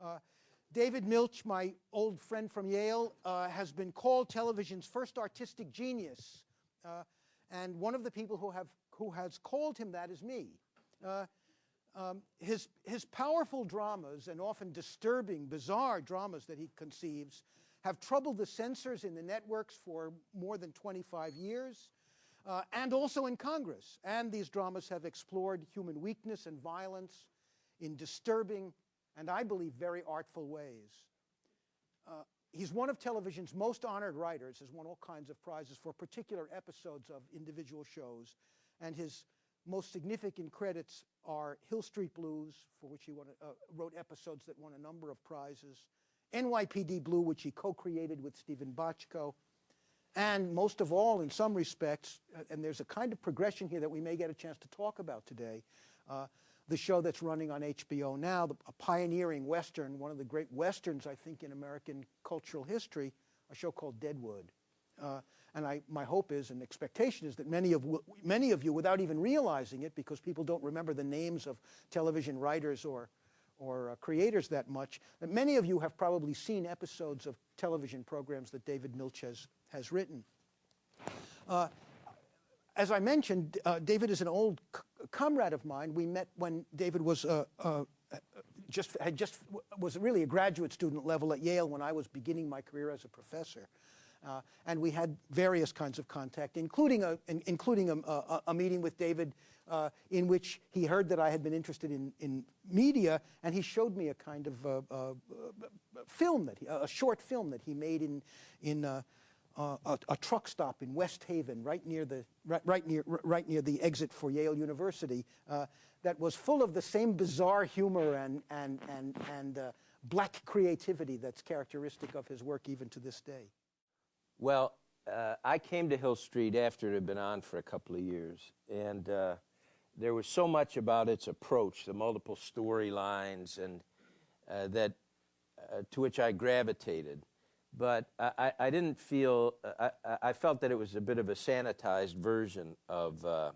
Uh, David Milch, my old friend from Yale, uh, has been called television's first artistic genius. Uh, and one of the people who, have, who has called him that is me. Uh, um, his, his powerful dramas and often disturbing, bizarre dramas that he conceives have troubled the censors in the networks for more than 25 years, uh, and also in Congress. And these dramas have explored human weakness and violence in disturbing and I believe very artful ways. Uh, he's one of television's most honored writers, has won all kinds of prizes for particular episodes of individual shows, and his most significant credits are Hill Street Blues, for which he won, uh, wrote episodes that won a number of prizes, NYPD Blue, which he co-created with Steven Bochco, and most of all, in some respects, uh, and there's a kind of progression here that we may get a chance to talk about today, uh, the show that's running on HBO now, the, a pioneering Western, one of the great Westerns, I think, in American cultural history, a show called Deadwood. Uh, and I, my hope is and expectation is that many of, many of you, without even realizing it, because people don't remember the names of television writers or, or uh, creators that much, that many of you have probably seen episodes of television programs that David Milch has, has written. Uh, as I mentioned, uh, David is an old comrade of mine. We met when David was uh, uh, just had just was really a graduate student level at Yale when I was beginning my career as a professor. Uh, and we had various kinds of contact, including a, including a, a, a meeting with David uh, in which he heard that I had been interested in, in media, and he showed me a kind of uh, uh film that he, a short film that he made in in a, a, truck stop in West Haven, right near the right, right near right near the exit for Yale University, uh, that was full of the same bizarre humor and and and and uh, black creativity that's characteristic of his work even to this day. Well, uh, I came to Hill Street after it had been on for a couple of years, and uh, there was so much about its approach, the multiple storylines, and uh, that to which I gravitated but I, I didn't feel, I, I, felt that it was a bit of a sanitized version of, uh,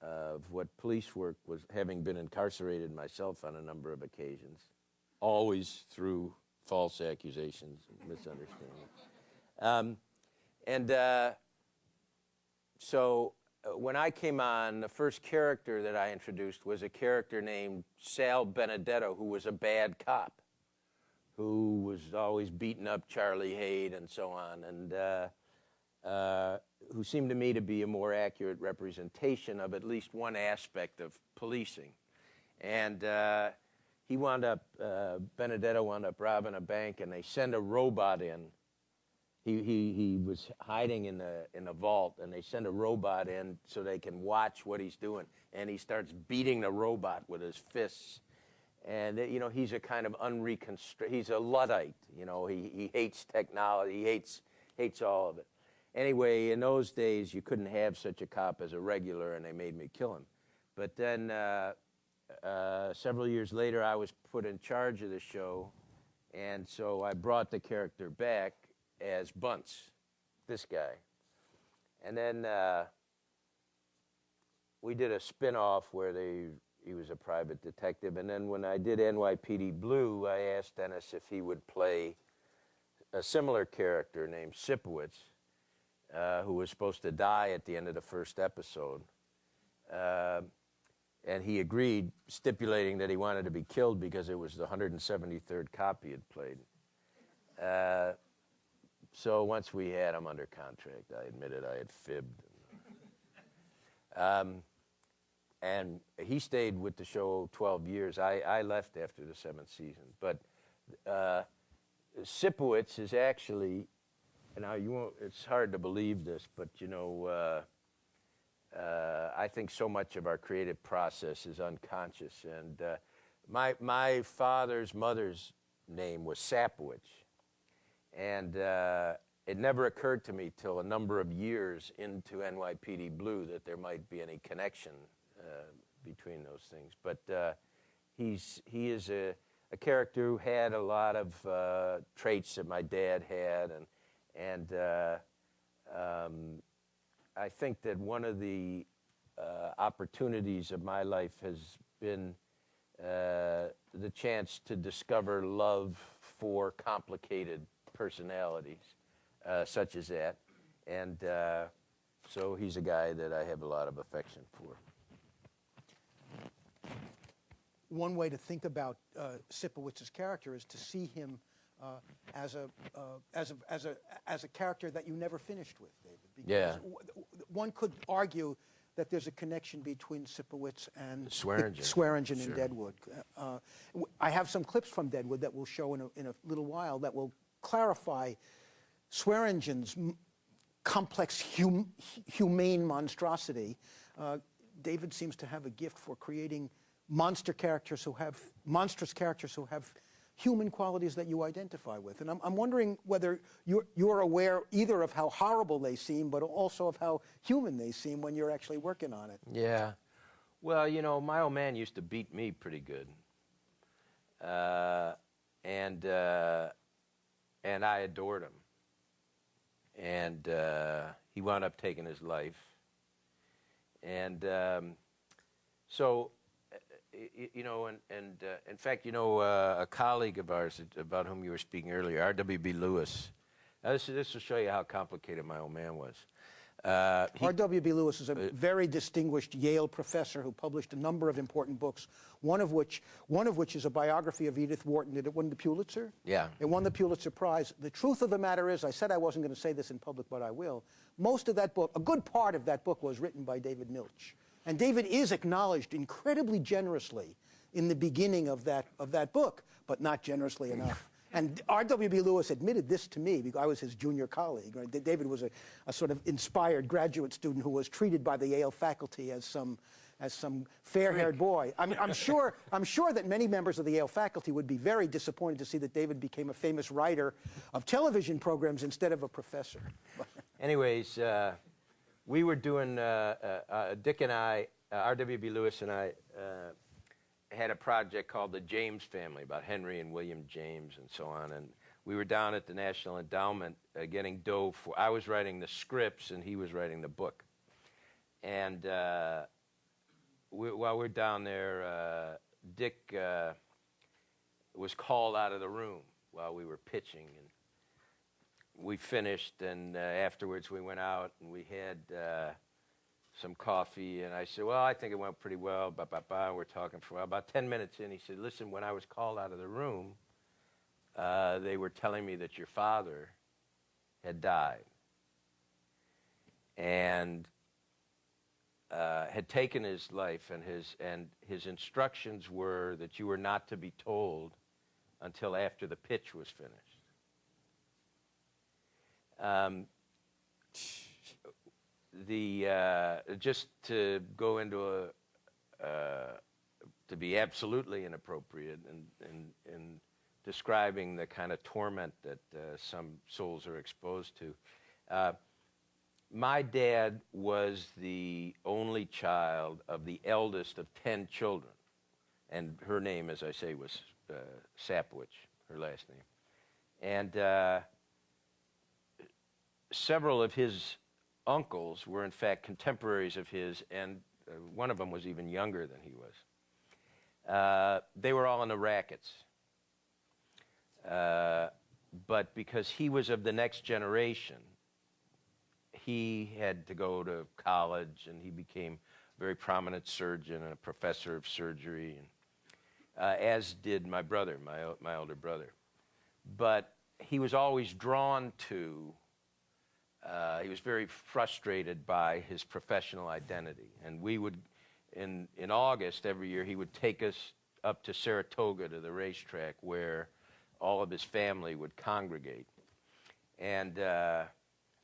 of what police work was, having been incarcerated myself on a number of occasions, always through false accusations and misunderstandings. Um, and uh, so uh, when I came on, the first character that I introduced was a character named Sal Benedetto, who was a bad cop who was always beating up Charlie Haight and so on, and uh, uh, who seemed to me to be a more accurate representation of at least one aspect of policing. And uh, he wound up, uh, Benedetto wound up robbing a bank, and they send a robot in. He, he, he was hiding in the in a vault, and they send a robot in so they can watch what he's doing. And he starts beating the robot with his fists and you know he's a kind of unreconstructed he's a luddite you know he, he hates technology he hates hates all of it. Anyway in those days you couldn't have such a cop as a regular and they made me kill him. But then uh, uh, several years later i was put in charge of the show and so i brought the character back as Buntz this guy. And then uh, we did a spin-off where they he was a private detective. And then when I did NYPD Blue, I asked Dennis if he would play a similar character named Sipowicz, uh, who was supposed to die at the end of the first episode. Uh, and he agreed, stipulating that he wanted to be killed because it was the 173rd cop he had played. Uh, so once we had him under contract, I admitted I had fibbed. Um, and he stayed with the show 12 years. I, I left after the seventh season. But uh, Sipowicz is actually, now you won't, it's hard to believe this, but you know, uh, uh, I think so much of our creative process is unconscious. And uh, my, my father's mother's name was Sapowicz. And uh, it never occurred to me till a number of years into NYPD Blue that there might be any connection between those things. But uh, he's he is a, a character who had a lot of uh, traits that my dad had, and and um, I think that one of the opportunities of my life has been uh, the chance to discover love for complicated personalities, uh, such as that. And uh, so he's a guy that I have a lot of affection for. One way to think about uh, Sipowicz's character is to see him uh, as, a, uh, as, a, as, a, as a character that you never finished with, David. Because Yeah. One could argue that there's a connection between Sipowicz and Swearengen. Swearengen Sure. and Deadwood. Uh, w- I have some clips from Deadwood that we'll show in a, in a little while that will clarify Swearengen's m- complex hum, humane monstrosity. Uh, David seems to have a gift for creating monster characters who have monstrous characters who have human qualities that you identify with. And I'm, I'm wondering whether you're, you're aware either of how horrible they seem, but also of how human they seem when you're actually working on it. Yeah. Well, you know, my old man used to beat me pretty good. Uh, and, uh, and I adored him. And uh, he wound up taking his life. And um, so, you know, and, and uh, in fact, you know, uh, a colleague of ours about whom you were speaking earlier, R.W.B. Lewis. Now, this, this will show you how complicated my old man was. Uh, R.W.B. Lewis is a very distinguished Yale professor who published a number of important books, one of which, one of which is a biography of Edith Wharton. Did it win the Pulitzer? Yeah. It won the Pulitzer Prize. The truth of the matter is, I said I wasn't going to say this in public, but I will. Most of that book, a good part of that book was written by David Milch. And David is acknowledged incredibly generously in the beginning of that, of that book, but not generously enough. And R.W.B. Lewis admitted this to me because I was his junior colleague. Right? David was a, a sort of inspired graduate student who was treated by the Yale faculty as some, as some fair-haired boy. I mean, I'm sure, I'm sure that many members of the Yale faculty would be very disappointed to see that David became a famous writer of television programs instead of a professor. Anyways, uh, we were doing, uh, uh, uh, Dick and I, uh, R.W.B. Lewis and I, uh, had a project called the James Family about Henry and William James and so on. And we were down at the National Endowment getting dough for, I was writing the scripts and he was writing the book. And we, while we're down there, Dick was called out of the room while we were pitching. And we finished, and uh, afterwards we went out and we had uh, some coffee. And I said, "Well, I think it went pretty well." Ba ba ba. We're talking for. About ten minutes and he said, "Listen, when I was called out of the room, uh, they were telling me that your father had died and uh, had taken his life, and his and his instructions were that you were not to be told until after the pitch was finished." Um, the uh, just to go into a uh, to be absolutely inappropriate in, in, in describing the kind of torment that uh, some souls are exposed to. Uh, my dad was the only child of the eldest of 10 children. And her name, as I say, was uh, Sapwich, her last name. And uh, several of his uncles were, in fact, contemporaries of his, and uh, one of them was even younger than he was. Uh, they were all in the rackets. Uh, but because he was of the next generation, he had to go to college and he became a very prominent surgeon and a professor of surgery, and, uh, as did my brother, my, my elder brother. But he was always drawn to, uh, he was very frustrated by his professional identity. And we would, in, in August every year, he would take us up to Saratoga to the racetrack where all of his family would congregate. And uh,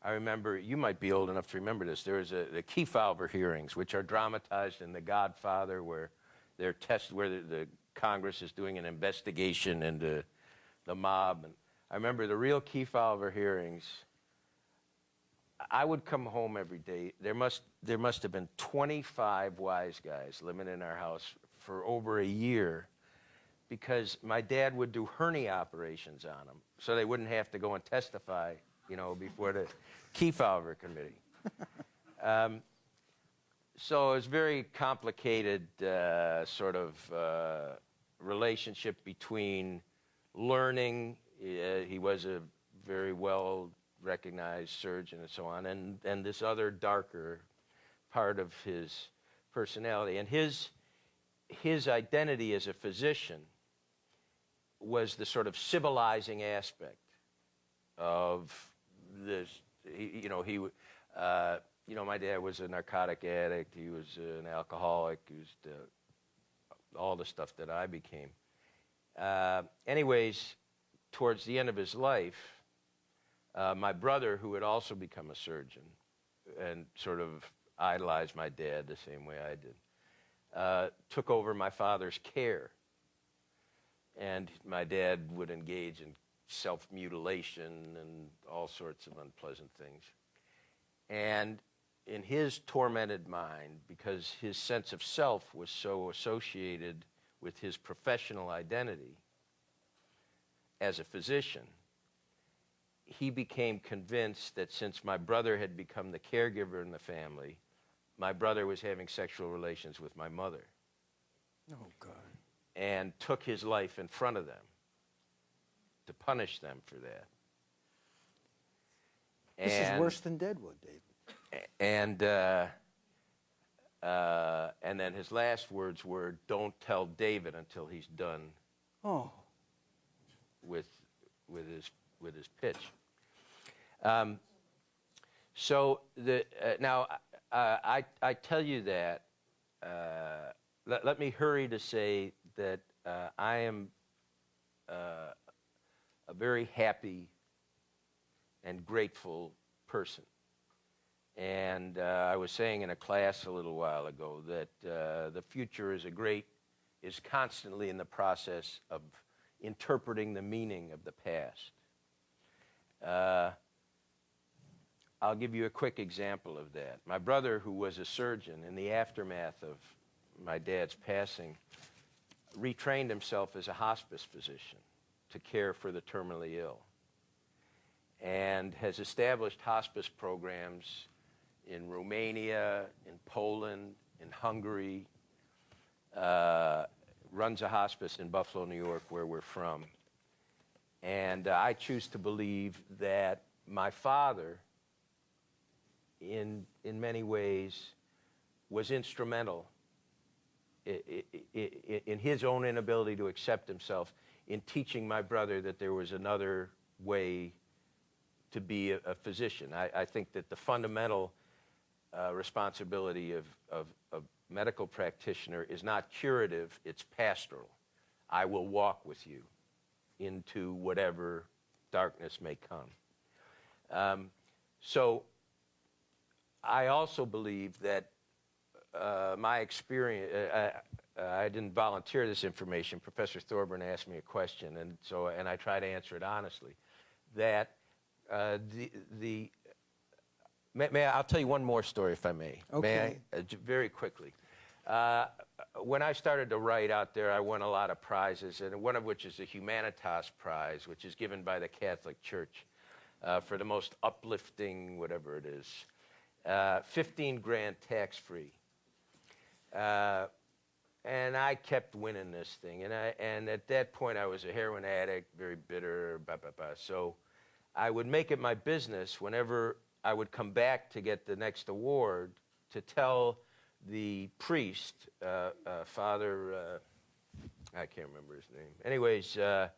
I remember, you might be old enough to remember this. There was a, the Kefauver hearings, which are dramatized in The Godfather, where they're test, where the, the Congress is doing an investigation into the mob. And I remember the real Kefauver hearings. I would come home every day. There must there must have been 25 wise guys living in our house for over a year because my dad would do hernia operations on them so they wouldn't have to go and testify, you know, before the Kefauver committee. um, so it's very complicated uh, sort of uh, relationship between learning. Uh, he was a very well recognized surgeon and so on, and, and this other darker part of his personality. And his, his identity as a physician was the sort of civilizing aspect of this. He, you know, he, uh, you know, my dad was a narcotic addict. He was an alcoholic. He was all the stuff that I became. Uh, anyways, towards the end of his life, uh, my brother, who had also become a surgeon and sort of idolized my dad the same way I did, uh, took over my father's care. And my dad would engage in self mutilation and all sorts of unpleasant things. And in his tormented mind, because his sense of self was so associated with his professional identity as a physician, he became convinced that since my brother had become the caregiver in the family, my brother was having sexual relations with my mother. Oh, God. And took his life in front of them to punish them for that. This and, is worse than Deadwood, David. And uh, uh, and then his last words were, "Don't tell David until he's done." Oh. With with his with his pitch. Um, so the uh, now uh, I I tell you that. Uh, let, let me hurry to say that uh, I am a very happy and grateful person. And uh, I was saying in a class a little while ago that uh, the future is a great, is constantly in the process of interpreting the meaning of the past. Uh, I'll give you a quick example of that. My brother, who was a surgeon, in the aftermath of my dad's passing, retrained himself as a hospice physician to care for the terminally ill and has established hospice programs in Romania, in Poland, in Hungary, uh, runs a hospice in Buffalo, New York, where we're from. And uh, I choose to believe that my father, in, in many ways, was instrumental in his own inability to accept himself in teaching my brother that there was another way to be a, a physician. I, I, think that the fundamental uh, responsibility of, of, of medical practitioner is not curative, it's pastoral. I will walk with you into whatever darkness may come. Um, so I also believe that uh, my experience, uh, uh, I didn't volunteer this information. Professor Thorburn asked me a question, and so and I try to answer it honestly. That uh, the the may, may I, will tell you one more story if I may. Okay. May I, uh, very quickly. Uh, when I started to write out there, I won a lot of prizes, and one of which is the Humanitas Prize, which is given by the Catholic Church uh, for the most uplifting, whatever it is, 15 grand tax free. Uh, and I kept winning this thing. And, I, and at that point, I was a heroin addict, very bitter, blah, blah, blah. So I would make it my business whenever I would come back to get the next award to tell the priest, uh, uh, Father, uh, I can't remember his name. Anyways, uh,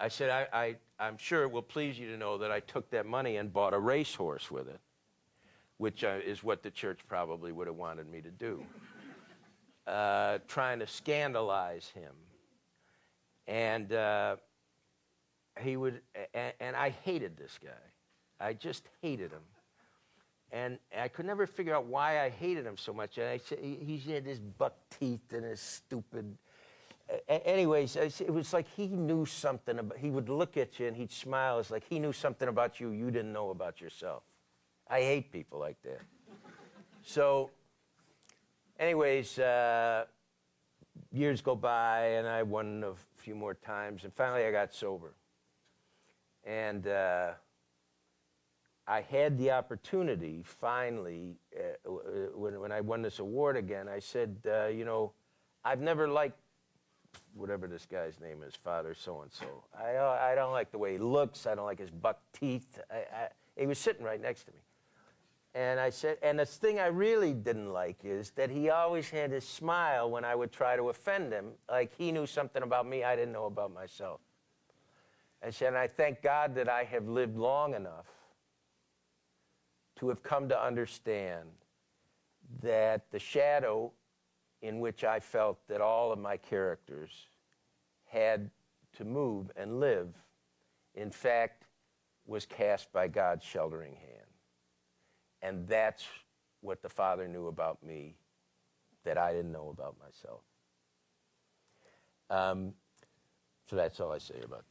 I said, I, I, am sure it will please you to know that I took that money and bought a racehorse with it, which uh, is what the church probably would have wanted me to do trying to scandalize him. And he would, and, and, I hated this guy. I just hated him. And I could never figure out why I hated him so much. And I said, he had his buck teeth and his stupid. Anyways, it was like he knew something about. He would look at you and he'd smile. It's like he knew something about you you didn't know about yourself. I hate people like that. so anyways, uh, years go by, and I won a few more times, and finally I got sober. And uh, I had the opportunity finally uh, uh, when, when I won this award again. I said, uh, you know, I've never liked whatever this guy's name is, Father so and so. I uh, I don't like the way he looks. I don't like his buck teeth. I, I, he was sitting right next to me, and I said, and the thing I really didn't like is that he always had his smile when I would try to offend him, like he knew something about me I didn't know about myself. I said, and I thank God that I have lived long enough to have come to understand that the shadow in which I felt that all of my characters had to move and live, in fact, was cast by God's sheltering hand. And that's what the Father knew about me that I didn't know about myself. Um, so that's all I say about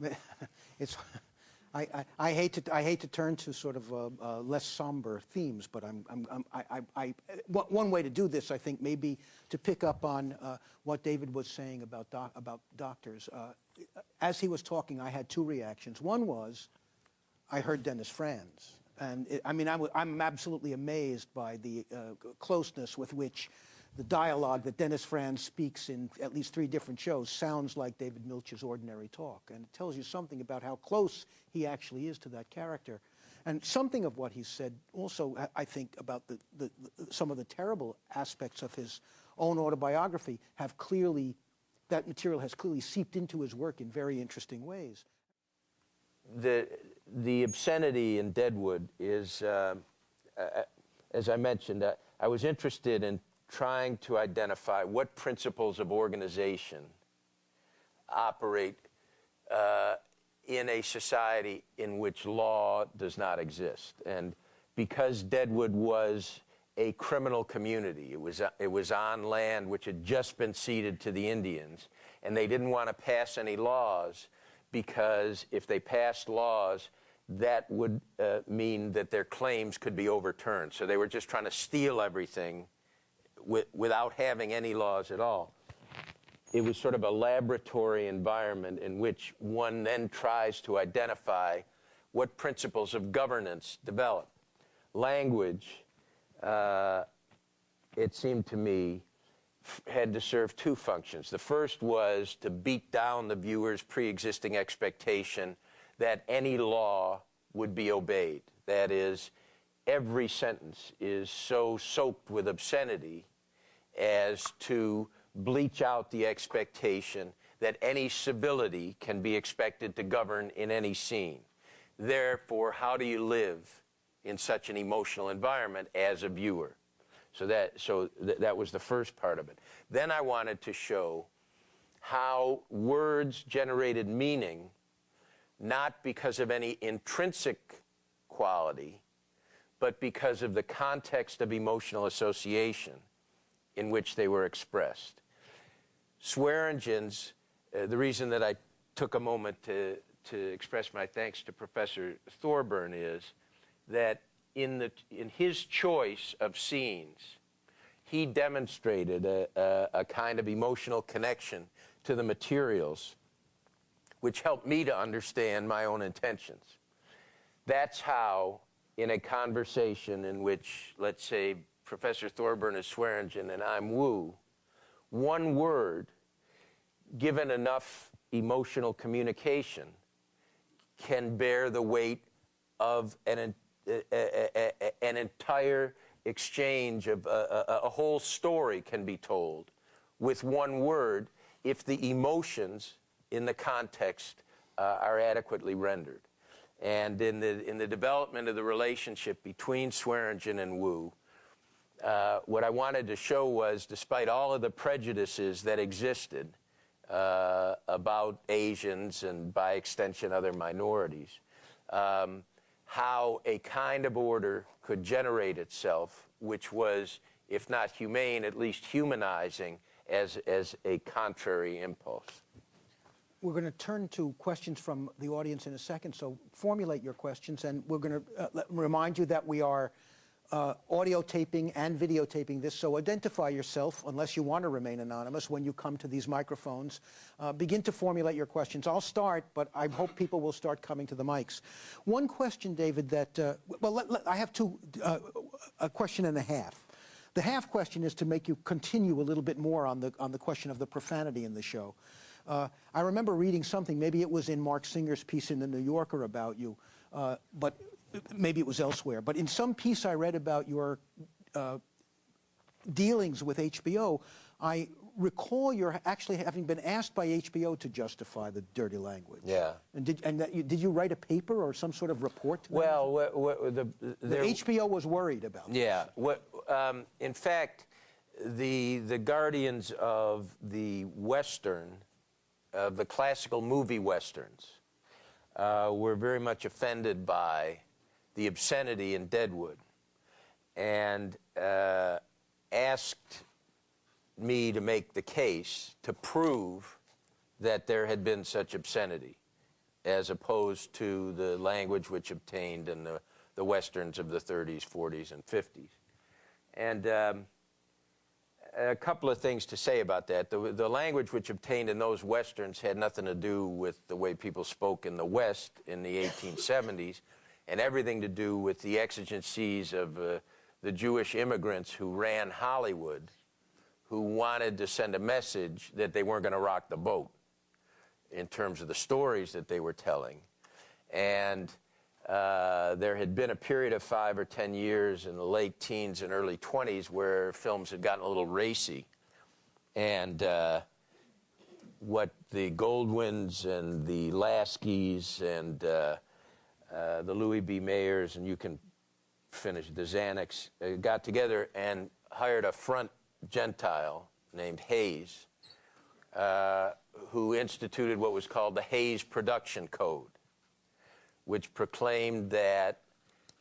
that. it's, I, I, hate to I hate to turn to sort of uh, uh, less somber themes, but I'm, I'm, I'm I, I, one way to do this, I think, may be to pick up on uh, what David was saying about doc, about doctors. Uh, as he was talking, I had two reactions. One was, I heard Dennis Franz, and it, I mean, I w- I'm absolutely amazed by the closeness with which the dialogue that Dennis Franz speaks in at least three different shows sounds like David Milch's ordinary talk. And it tells you something about how close he actually is to that character. And something of what he said also, I- think, about the, the, the, some of the terrible aspects of his own autobiography have clearly, that material has clearly seeped into his work in very interesting ways. the the obscenity in Deadwood is, uh, uh, as I mentioned, uh, I was interested in trying to identify what principles of organization operate uh, in a society in which law does not exist. And because Deadwood was a criminal community, it was, it was on land which had just been ceded to the Indians, and they didn't want to pass any laws because if they passed laws, that would uh, mean that their claims could be overturned. So they were just trying to steal everything wi- without having any laws at all it was sort of a laboratory environment in which one then tries to identify what principles of governance develop. Language, uh, it seemed to me, had to serve two functions. The first was to beat down the viewer's pre existing expectation that any law would be obeyed. That is, every sentence is so soaked with obscenity as to bleach out the expectation that any civility can be expected to govern in any scene. Therefore, how do you live in such an emotional environment as a viewer? So that so th- that was the first part of it. Then I wanted to show how words generated meaning not because of any intrinsic quality, but because of the context of emotional association in which they were expressed. Swearengen's, uh, the reason that I took a moment to, to express my thanks to Professor Thorburn is that in, the, in his choice of scenes, he demonstrated a, a, a kind of emotional connection to the materials, which helped me to understand my own intentions. That's how, in a conversation in which, let's say, Professor Thorburn is Swearengen and I'm Wu, one word, given enough emotional communication, can bear the weight of an, an entire exchange of a whole story can be told with one word if the emotions in the context uh, are adequately rendered. And in the, in the development of the relationship between Swearengen and Wu, uh, what I wanted to show was, despite all of the prejudices that existed uh, about Asians and by extension other minorities, um, how a kind of order could generate itself, which was, if not humane, at least humanizing as, as a contrary impulse. We're going to turn to questions from the audience in a second, so formulate your questions, and we're going to uh, remind you that we are uh, audio taping and videotaping this, so identify yourself, unless you want to remain anonymous, when you come to these microphones. Uh, begin to formulate your questions. I'll start, but I hope people will start coming to the mics. One question, David, that, uh, well, let, let, I have two, uh, a question and a half. The half question is to make you continue a little bit more on the, on the question of the profanity in the show. Uh, I remember reading something, maybe it was in Mark Singer's piece in The New Yorker about you, uh, but maybe it was elsewhere. But in some piece I read about your uh, dealings with HBO, I recall you're actually having been asked by HBO to justify the dirty language. Yeah. And did and that you, did you write a paper or some sort of report? To? Well, what, what, the, The HBO was worried about. this. yeah. What, um, in fact, the the guardians of the Western, of the classical movie westerns, uh, were very much offended by the obscenity in Deadwood, and uh, asked me to make the case to prove that there had been such obscenity, as opposed to the language which obtained in the, the westerns of the 30s, 40s, and 50s. And um, a couple of things to say about that. The, the language which obtained in those westerns had nothing to do with the way people spoke in the West in the 1870s, and everything to do with the exigencies of uh, the Jewish immigrants who ran Hollywood, who wanted to send a message that they weren't going to rock the boat in terms of the stories that they were telling. And uh, there had been a period of five or ten years in the late teens and early 20s where films had gotten a little racy. And uh, what the Goldwyns and the Laskys and uh, uh, the Louis B. Mayers, and you can finish the Xanax, uh, got together and hired a front Gentile named Hays, uh, who instituted what was called the Hays Production Code, which proclaimed that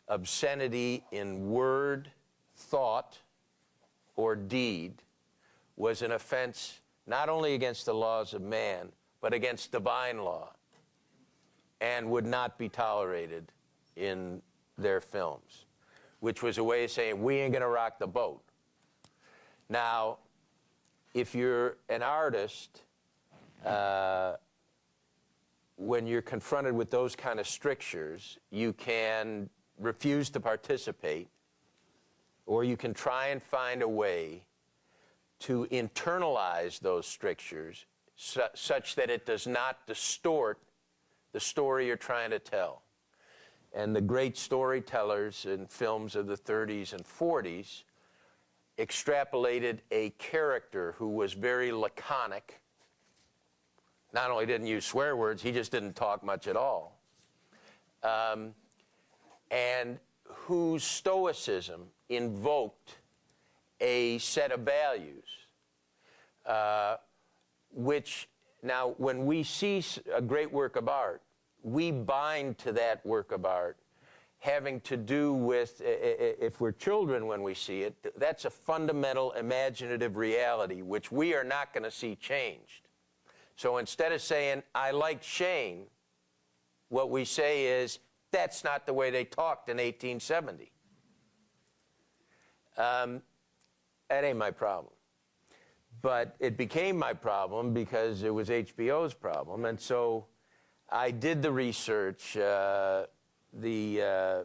obscenity in word, thought, or deed was an offense not only against the laws of man, but against divine law, and would not be tolerated in their films, which was a way of saying, we ain't gonna rock the boat. Now, if you're an artist, uh, when you're confronted with those kind of strictures, you can refuse to participate, or you can try and find a way to internalize those strictures su- such that it does not distort the story you're trying to tell. And the great storytellers in films of the 30s and 40s extrapolated a character who was very laconic. Not only didn't use swear words, he just didn't talk much at all. Um, and whose stoicism invoked a set of values, uh, which now, when we see a great work of art, we bind to that work of art having to do with, if we're children when we see it, that's a fundamental imaginative reality which we are not going to see changed. So instead of saying, I like Shane, what we say is, that's not the way they talked in 1870. Um, that ain't my problem. But it became my problem because it was HBO's problem. And so I did the research. Uh, the, uh,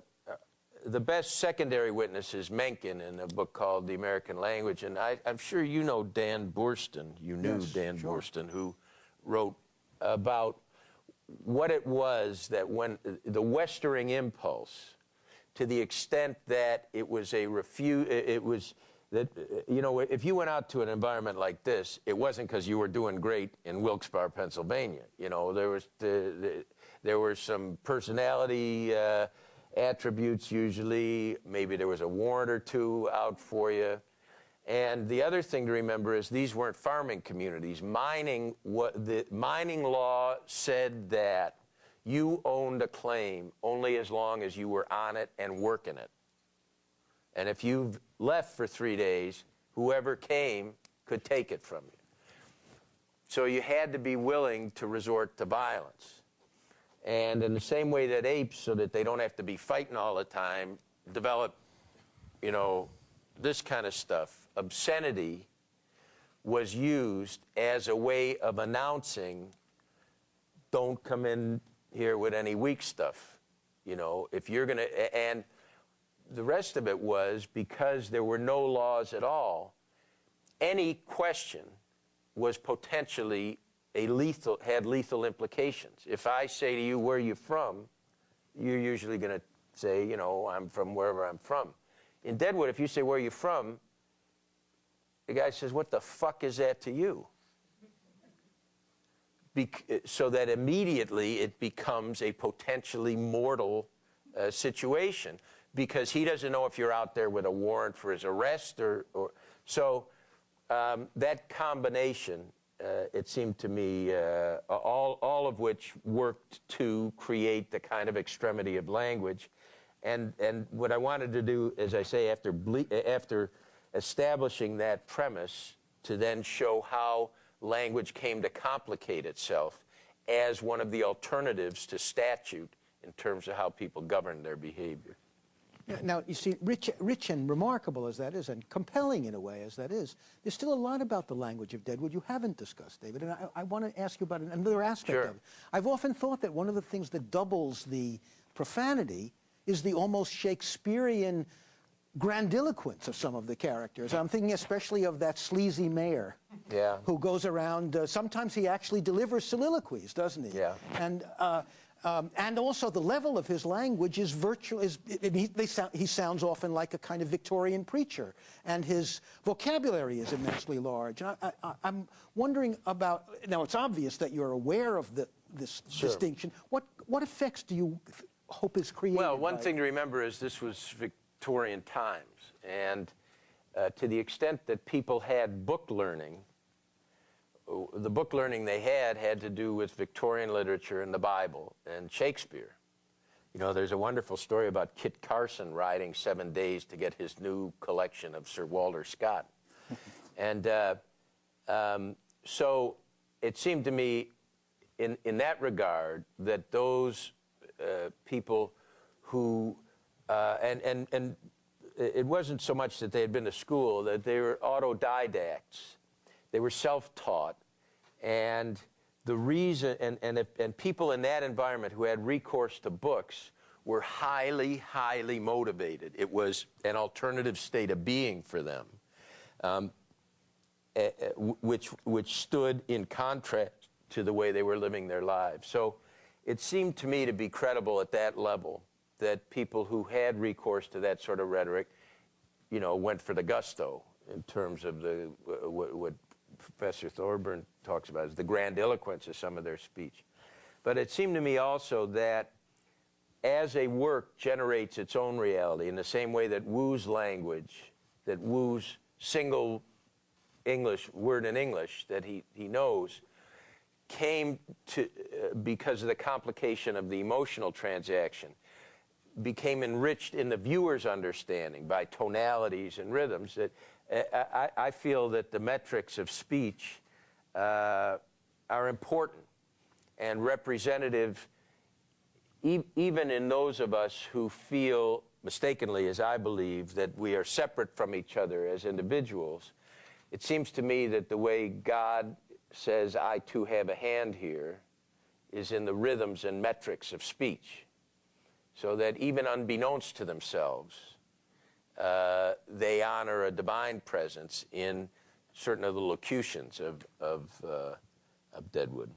the best secondary witness is Mencken in a book called The American Language. And I, I'm sure you know Dan Boorstin. You knew Yes, Dan sure. Boorstin, who wrote about what it was that when the westering impulse to the extent that it was a refu- it was that you know if you went out to an environment like this it wasn't because you were doing great in wilkes-barre pennsylvania. You know there was the, the, there were some personality uh, attributes usually. Maybe there was a warrant or two out for you and the other thing to remember is these weren't farming communities. Mining, what the mining law said that you owned a claim only as long as you were on it and working it. And if you've left for three days, whoever came could take it from you. So you had to be willing to resort to violence. And in the same way that apes, so that they don't have to be fighting all the time, develop you know, this kind of stuff, obscenity was used as a way of announcing don't come in here with any weak stuff. You know, if you're going to, and the rest of it was because there were no laws at all, any question was potentially a lethal, had lethal implications. If I say to you, where are you from? You're usually going to say, you know, I'm from wherever I'm from. In Deadwood, if you say, where are you from? The guy says, what the fuck is that to you? Bec- so that immediately it becomes a potentially mortal uh, situation because he doesn't know if you're out there with a warrant for his arrest or, or so um, that combination uh, it seemed to me uh, all, all of which worked to create the kind of extremity of language and, and what I wanted to do, as I say, after, after establishing that premise, to then show how language came to complicate itself as one of the alternatives to statute in terms of how people govern their behavior. Now, you see, rich, rich and remarkable as that is, and compelling in a way as that is, there's still a lot about the language of Deadwood you haven't discussed, David, and I, I want to ask you about another aspect Sure. of it. I've often thought that one of the things that doubles the profanity is the almost Shakespearean grandiloquence of some of the characters. I'm thinking especially of that sleazy mayor Yeah. who goes around, uh, sometimes he actually delivers soliloquies, doesn't he? Yeah. And, uh, um, and also the level of his language is virtual, is, it, he, they sound, he sounds often like a kind of Victorian preacher, and his vocabulary is immensely large. And I, I, I'm wondering about, now it's obvious that you're aware of the, this Sure. distinction. What, what effects do you hope is created? Well, one by- thing to remember is this was Victorian times, and uh, to the extent that people had book learning, the book learning they had had to do with Victorian literature and the Bible and Shakespeare. You know, there's a wonderful story about Kit Carson riding seven days to get his new collection of Sir Walter Scott. and uh, um, so it seemed to me, in, in that regard, that those uh, people who, uh, and, and, and it wasn't so much that they had been to school, that they were autodidacts. They were self taught. And the reason, and, and, if, and people in that environment who had recourse to books were highly, highly motivated. It was an alternative state of being for them, um, eh, eh, which, which stood in contrast to the way they were living their lives. So it seemed to me to be credible at that level that people who had recourse to that sort of rhetoric, you know, went for the gusto in terms of the uh, what, what Professor Thorburn talks about is the grandiloquence of some of their speech. But it seemed to me also that as a work generates its own reality in the same way that Wu's language, that Wu's single English word in English that he, he knows came to uh, because of the complication of the emotional transaction became enriched in the viewer's understanding by tonalities and rhythms that uh, I, I feel that the metrics of speech uh, are important and representative even in those of us who feel mistakenly as i believe that we are separate from each other as individuals. It seems to me that the way god says i too have a hand here is in the rhythms and metrics of speech so that even unbeknownst to themselves, uh, they honor a divine presence in certain of the locutions of, of, uh, of Deadwood.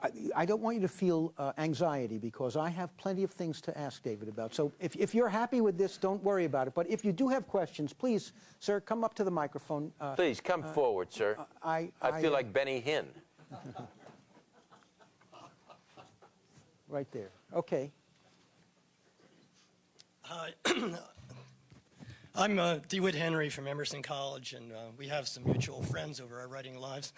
I, I don't want you to feel uh, anxiety because I have plenty of things to ask David about. So if, if you're happy with this, don't worry about it. But if you do have questions, please, sir, come up to the microphone. Uh, Please come forward, sir. I, I feel uh, like Benny Hinn. Right there. Okay. Hi. I'm uh, DeWitt Henry from Emerson College, and uh, we have some mutual friends over our writing lives.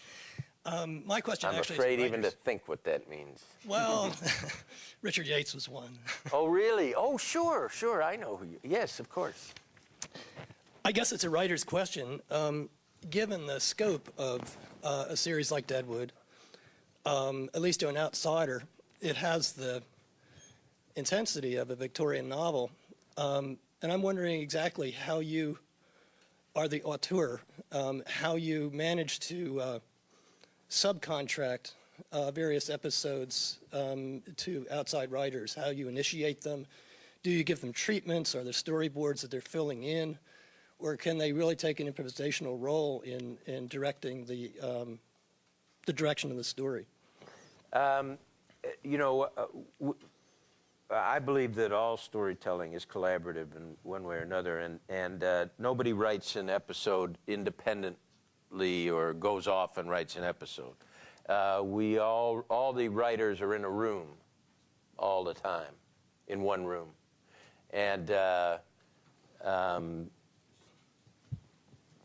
um, my question I'm actually afraid is even to think what that means. Well, Richard Yates was one. Oh, really? Oh, sure, sure. I know who you. Yes, of course. I guess it's a writer's question. Um, given the scope of uh, a series like Deadwood, um, at least to an outsider, it has the intensity of a Victorian novel. Um, and I'm wondering exactly how you are the auteur, um, how you manage to uh, subcontract uh, various episodes um, to outside writers, how you initiate them. Do you give them treatments? Are there storyboards that they're filling in? Or can they really take an improvisational role in, in directing the, um, the direction of the story? You know, uh, I believe that all storytelling is collaborative in one way or another, and and uh, nobody writes an episode independently or goes off and writes an episode. Uh, we all all the writers are in a room all the time, in one room, and. Uh, um,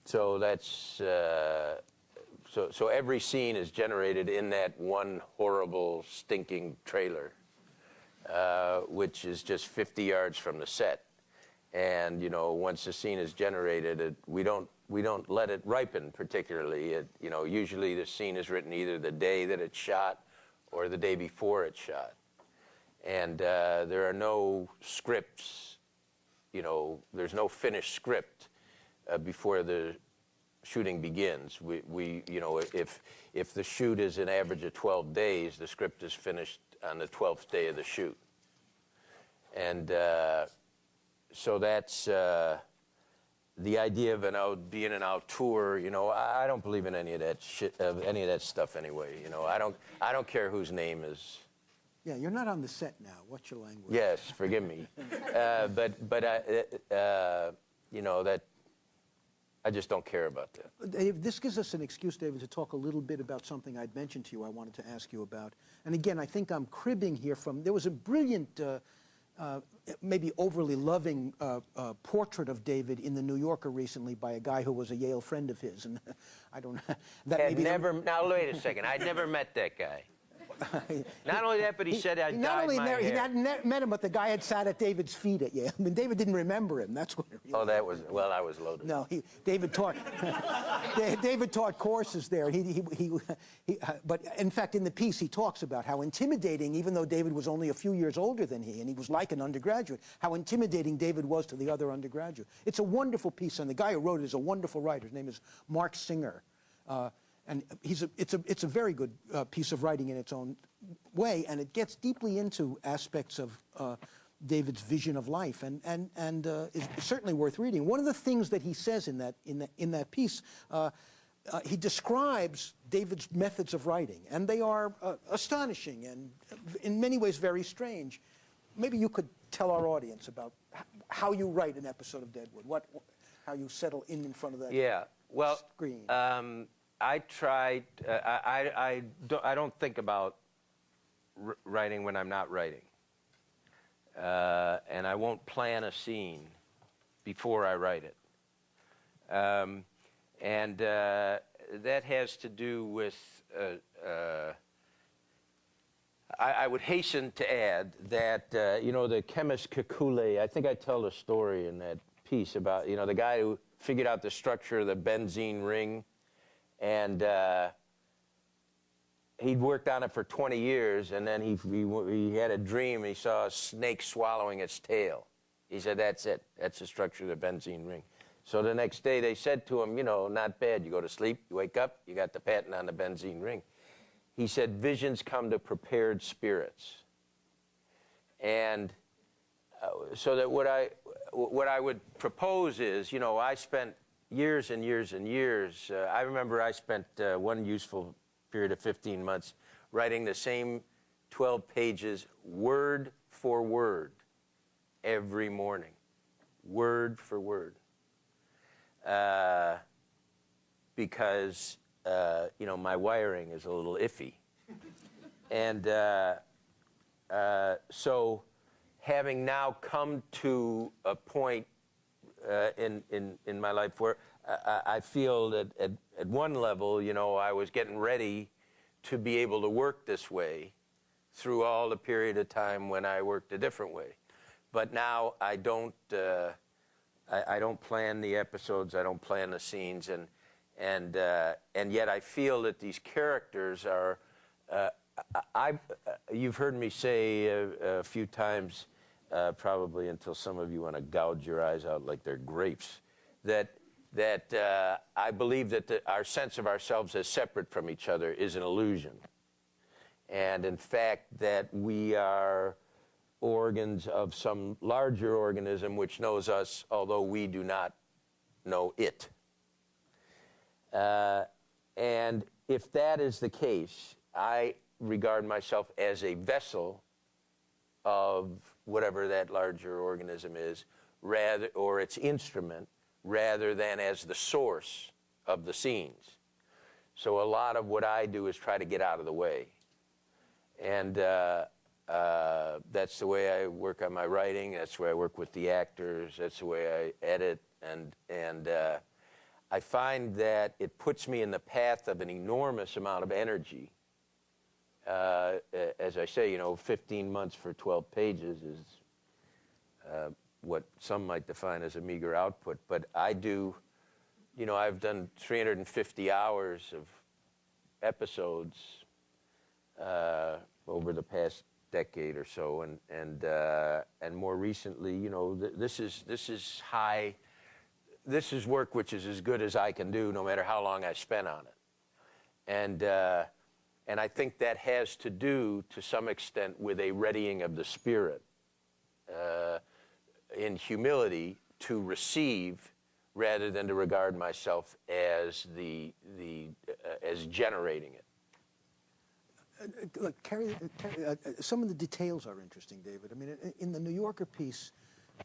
so that's uh, so so every scene is generated in that one horrible stinking trailer uh, which is just 50 yards from the set. And you know, once the scene is generated, it, we don't we don't let it ripen particularly. It, you know, usually the scene is written either the day that it's shot or the day before it's shot. And uh, there are no scripts. You know, there's no finished script uh, before the shooting begins. We, we, you know, if if the shoot is an average of 12 days, the script is finished on the 12th day of the shoot. And uh, so that's uh, the idea of an out, being an auteur. You know, I, I, don't believe in any of that shit, of any of that stuff anyway. You know, I don't, I don't care whose name is. Yeah, you're not on the set now. What's your language? Yes, forgive me. uh, but, but I, uh, you know that I just don't care about that. Dave, this gives us an excuse, David, to talk a little bit about something I'd mentioned to you I wanted to ask you about. And again, I think I'm cribbing here from, there was a brilliant, uh, uh, maybe overly loving uh, uh portrait of David in the New Yorker recently by a guy who was a Yale friend of his. And I don't know. That never, now wait a second, I'd never met that guy. Not only that, but he, he said I not only never. He hadn't met him, but the guy had sat at David's feet at Yale. I mean, David didn't remember him. That's what. Really oh, that was well. I was loaded. No, he, David taught. David taught courses there. He, he, he, he uh, but in fact, in the piece, he talks about how intimidating, even though David was only a few years older than he, and he was like an undergraduate, how intimidating David was to the other undergraduate. It's a wonderful piece, and the guy who wrote it is a wonderful writer. His name is Mark Singer. Uh, and he's a, it's, a, it's a very good uh, piece of writing in its own way, and it gets deeply into aspects of uh, David's vision of life, and, and, and uh, is certainly worth reading. One of the things that he says in that, in that, in that piece, uh, uh, he describes David's methods of writing, and they are uh, astonishing and in many ways very strange. Maybe you could tell our audience about how you write an episode of Deadwood, what, how you settle in in front of that yeah. well, screen. Um, I try. Uh, I, I, don't, I don't think about writing when I'm not writing. Uh, and I won't plan a scene before I write it. Um, and uh, that has to do with. Uh, uh, I, I, would hasten to add that uh, you know the chemist Kekulé. I think I tell the story in that piece about you know the guy who figured out the structure of the benzene ring and uh, he'd worked on it for 20 years, and then he, he, he had a dream. He saw a snake swallowing its tail. He said, "That's it. That's the structure of the benzene ring." So the next day they said to him, "You know, not bad. You go to sleep, you wake up, you got the patent on the benzene ring." He said, "Visions come to prepared spirits." And uh, so that what I what I would propose is, you know, I spent years and years and years. Uh, I remember I spent uh, one useful period of 15 months writing the same 12 pages word for word every morning, word for word. Uh, because, uh, you know, my wiring is a little iffy. and uh, uh, so having now come to a point uh, in, in, in my life where I, feel that at, at one level, you know, I was getting ready to be able to work this way through all the period of time when I worked a different way. But now I don't, uh, I, I, don't plan the episodes, I don't plan the scenes, and, and, uh, and yet I feel that these characters are, uh, I, you've heard me say a, a few times, uh, probably until some of you want to gouge your eyes out like they're grapes, that that uh, I believe that the, our sense of ourselves as separate from each other is an illusion, and in fact that we are organs of some larger organism which knows us, although we do not know it. Uh, and if that is the case, I regard myself as a vessel of whatever that larger organism is, rather, or its instrument, rather than as the source of the scenes. So a lot of what I do is try to get out of the way. And uh, uh, that's the way I work on my writing. That's the way I work with the actors. That's the way I edit. And, and uh, I find that it puts me in the path of an enormous amount of energy. Uh, as I say, you know, 15 months for 12 pages is uh, what some might define as a meager output. But I do, you know, I've done 350 hours of episodes uh, over the past decade or so, and and uh, and more recently, you know, th- this is this is high. This is work which is as good as I can do, no matter how long I spend on it, and uh, and I think that has to do, to some extent, with a readying of the spirit, uh, in humility to receive, rather than to regard myself as the the uh, as generating it. Look, Carrie, Carrie, uh, uh, some of the details are interesting, David. I mean, in, the New Yorker piece,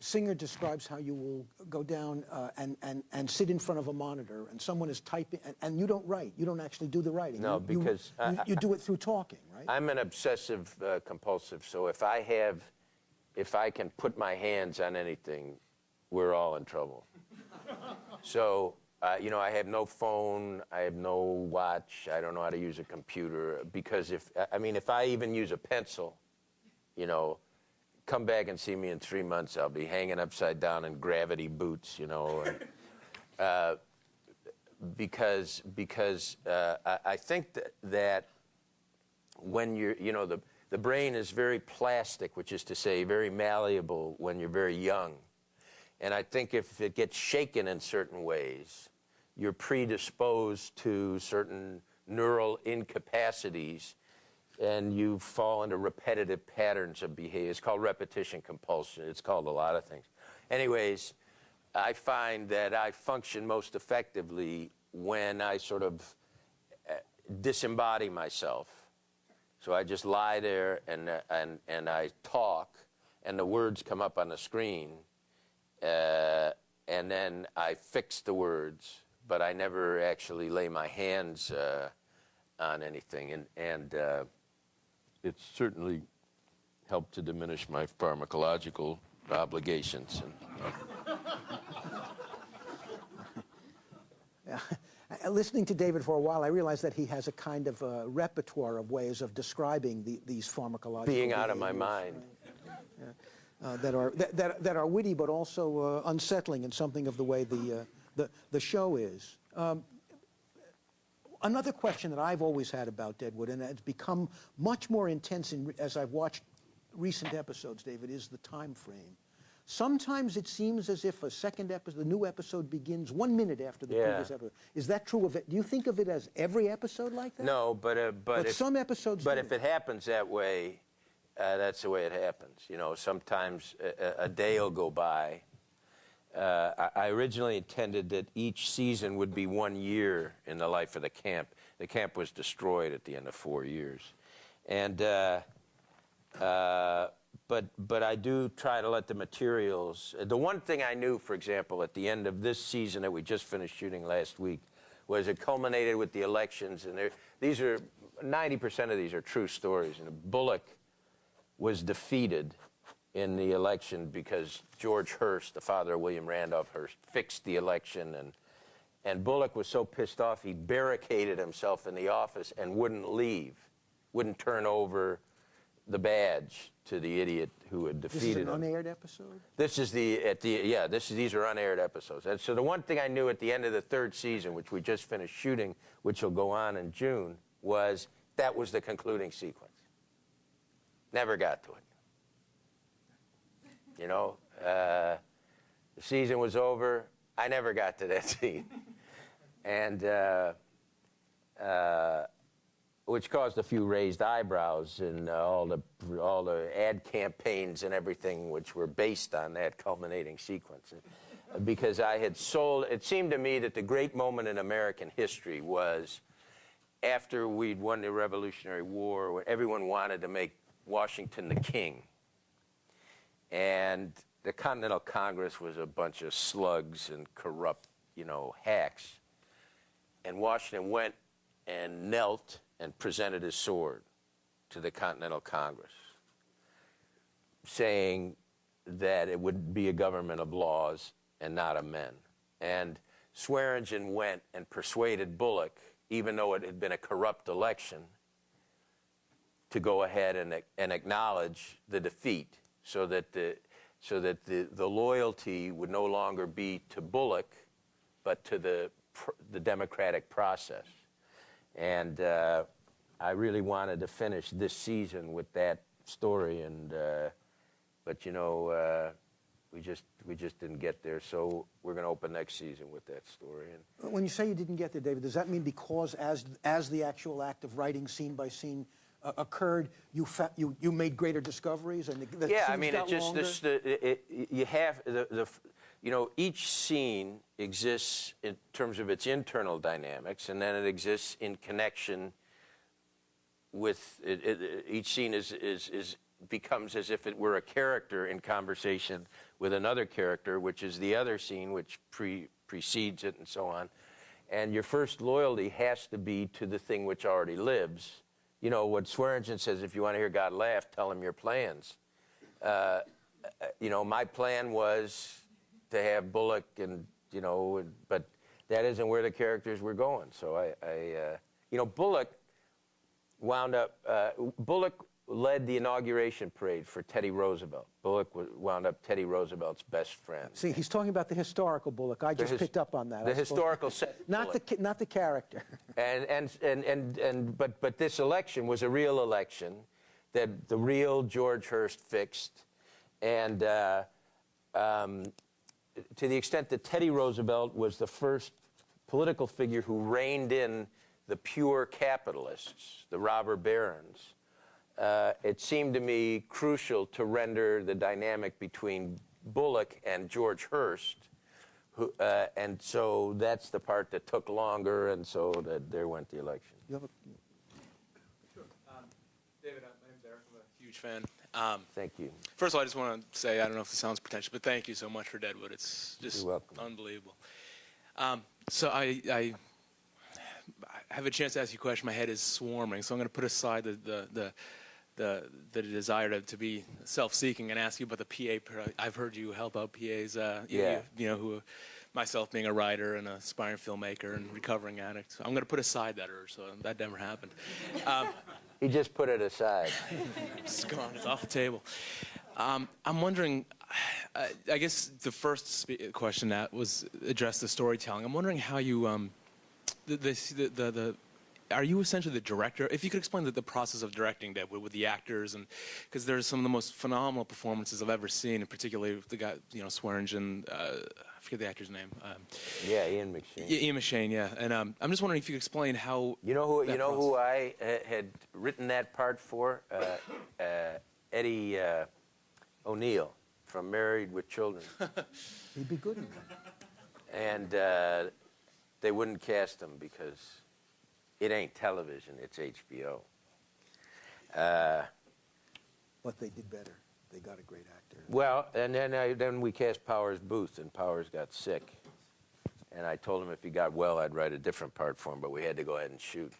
Singer describes how you will go down uh, and, and, and sit in front of a monitor and someone is typing, and, and you don't write. You don't actually do the writing. No, You- you- because You, you do it through talking, right? I'm an obsessive uh, compulsive, so if I have, if I can put my hands on anything, we're all in trouble. so, uh, you know, I have no phone, I have no watch, I don't know how to use a computer because if, I mean, if I even use a pencil, you know, come back and see me in three months, I'll be hanging upside down in gravity boots, you know. and, uh, because because uh, I, I think that, that when you're, you know, the, the brain is very plastic, which is to say, very malleable when you're very young. And I think if it gets shaken in certain ways, you're predisposed to certain neural incapacities and you fall into repetitive patterns of behavior. It's called repetition compulsion. It's called a lot of things. Anyways, I find that I function most effectively when I sort of uh, disembody myself. So I just lie there and, and, and I talk, and the words come up on the screen, uh, and then I fix the words, but I never actually lay my hands uh, on anything. And, and uh, it's certainly helped to diminish my pharmacological obligations. And, Uh, Listening to David for a while, I realized that he has a kind of a repertoire of ways of describing the, these pharmacological being out of my mind. uh, that are that, that, that are witty but also uh, unsettling in something of the way the uh, the, the show is. Um, another question that I've always had about Deadwood, and it's become much more intense in, as I've watched recent episodes, David, is the time frame. Sometimes it seems as if a second episode, the new episode begins one minute after the Yeah. previous episode. Is that true of it? Do you think of it as every episode like that? No, but uh, but, But if, some episodes But do. if it happens that way, uh, that's the way it happens. You know, sometimes a, a- day will go by. Uh, I, I originally intended that each season would be one year in the life of the camp. The camp was destroyed at the end of four years, and. But but I do try to let the materials. The one thing I knew, for example, at the end of this season that we just finished shooting last week, was it culminated with the elections, and these are 90% of these are true stories. And Bullock was defeated in the election because George Hearst, the father of William Randolph Hearst, fixed the election, and and Bullock was so pissed off he barricaded himself in the office and wouldn't leave, wouldn't turn over the badge to the idiot who had defeated this is an him. unaired episode? This is the at the yeah. This is these are unaired episodes. And so the one thing I knew at the end of the third season, which we just finished shooting, which will go on in June, was that was the concluding sequence. Never got to it. You know, uh, the season was over. I never got to that scene, and uh, uh, which caused a few raised eyebrows in uh, all the all the ad campaigns and everything, which were based on that culminating sequence. Because I had sold, it seemed to me that the great moment in American history was after we'd won the Revolutionary War, when everyone wanted to make Washington the king. And the Continental Congress was a bunch of slugs and corrupt, you know, hacks. And Washington went and knelt and presented his sword to the Continental Congress, saying that it would be a government of laws and not of men. And Swearengen went and persuaded Bullock, even though it had been a corrupt election, to go ahead and, and acknowledge the defeat so that the so that the, the loyalty would no longer be to Bullock, but to the, the democratic process. And uh, I really wanted to finish this season with that story, and uh, but you know, uh, we just we just didn't get there. So we're going to open next season with that story. And When you say you didn't get there, David, does that mean because as as the actual act of writing scene by scene uh, occurred, you, you you made greater discoveries and the, the yeah, I mean, it just longer? this, the, it- you have the, the you know each scene exists in terms of its internal dynamics, and then it exists in connection with it, it, each scene is, is is becomes as if it were a character in conversation with another character, which is the other scene, which pre, precedes it, and so on. And your first loyalty has to be to the thing which already lives. You know what Swearengen says: if you want to hear God laugh, tell him your plans uh, you know, my plan was to have Bullock and you know, but that isn't where the characters were going. So I, I uh, you know, Bullock wound up. Uh, Bullock led the inauguration parade for Teddy Roosevelt. Bullock wound up Teddy Roosevelt's best friend. See, he's talking about the historical Bullock. I just picked up on that. The historical set. not the Bullock. ca- not the character. And, and, and, and, and but, but this election was a real election that the real George Hearst fixed. And uh, um, to the extent that Teddy Roosevelt was the first political figure who reined in the pure capitalists, the robber barons, uh, it seemed to me crucial to render the dynamic between Bullock and George Hearst. Who, uh, and so that's the part that took longer, and so that there went the election. You have a- David, uh, my name's Eric. I'm a huge fan. Um, Thank you. first of all, I just want to say I don't know if this sounds pretentious, but thank you so much for Deadwood. It's just unbelievable. Um, so I, I, I have a chance to ask you a question. My head is swarming, so I'm going to put aside the the the, the, the desire to, to be self-seeking and ask you about the PA. I've heard you help out PAs. Uh, Yeah. You, you know who. Myself being a writer and a aspiring filmmaker and recovering addict, so I'm going to put aside that urge. So that never happened. Um, He just put it aside. it's gone. It's off the table. Um, I'm wondering. I, I guess the first question that was addressed the storytelling. I'm wondering how you um, the, the, the, the, the are you essentially the director? If you could explain the, the process of directing that with the actors, and because there's some of the most phenomenal performances I've ever seen, and particularly the guy, you know, Swearengen. Uh, forget the actor's name. Um, Yeah, Ian McShane. I- Ian McShane, yeah. And um, I'm just wondering if you could explain how. You know who? You know who I uh, had written that part for? Uh, uh, Eddie uh, O'Neill from Married with Children, He'd be good in that. and uh, they wouldn't cast him because it ain't television; it's HBO. Uh, But they did better. They got a great actor. Well, and then I, then we cast Powers Boothe, and Powers got sick. And I told him if he got well, I'd write a different part for him, but we had to go ahead and shoot.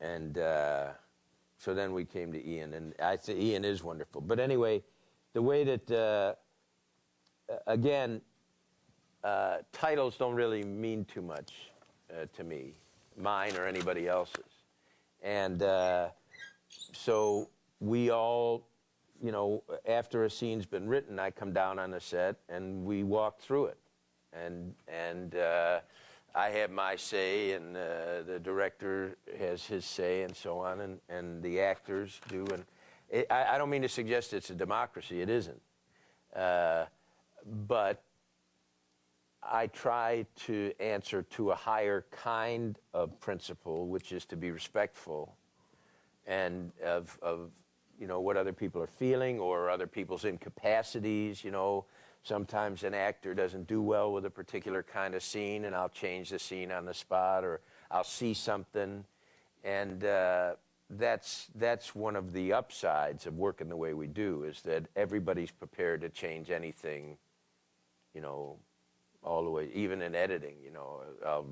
And uh, so then we came to Ian, and I think Ian is wonderful. But anyway, the way that uh, again, uh, titles don't really mean too much uh, to me, mine or anybody else's. And uh, so we all, you know, after a scene's been written, I come down on the set and we walk through it. And, and uh, I have my say, and uh, the director has his say, and so on, and, and the actors do. And it, I, I don't mean to suggest it's a democracy, it isn't. Uh, but I try to answer to a higher kind of principle, which is to be respectful and of, of you know what other people are feeling or other people's incapacities. You know, sometimes an actor doesn't do well with a particular kind of scene, and I'll change the scene on the spot, or I'll see something, and uh, that's that's one of the upsides of working the way we do is that everybody's prepared to change anything. You know, all the way, even in editing. You know, I'll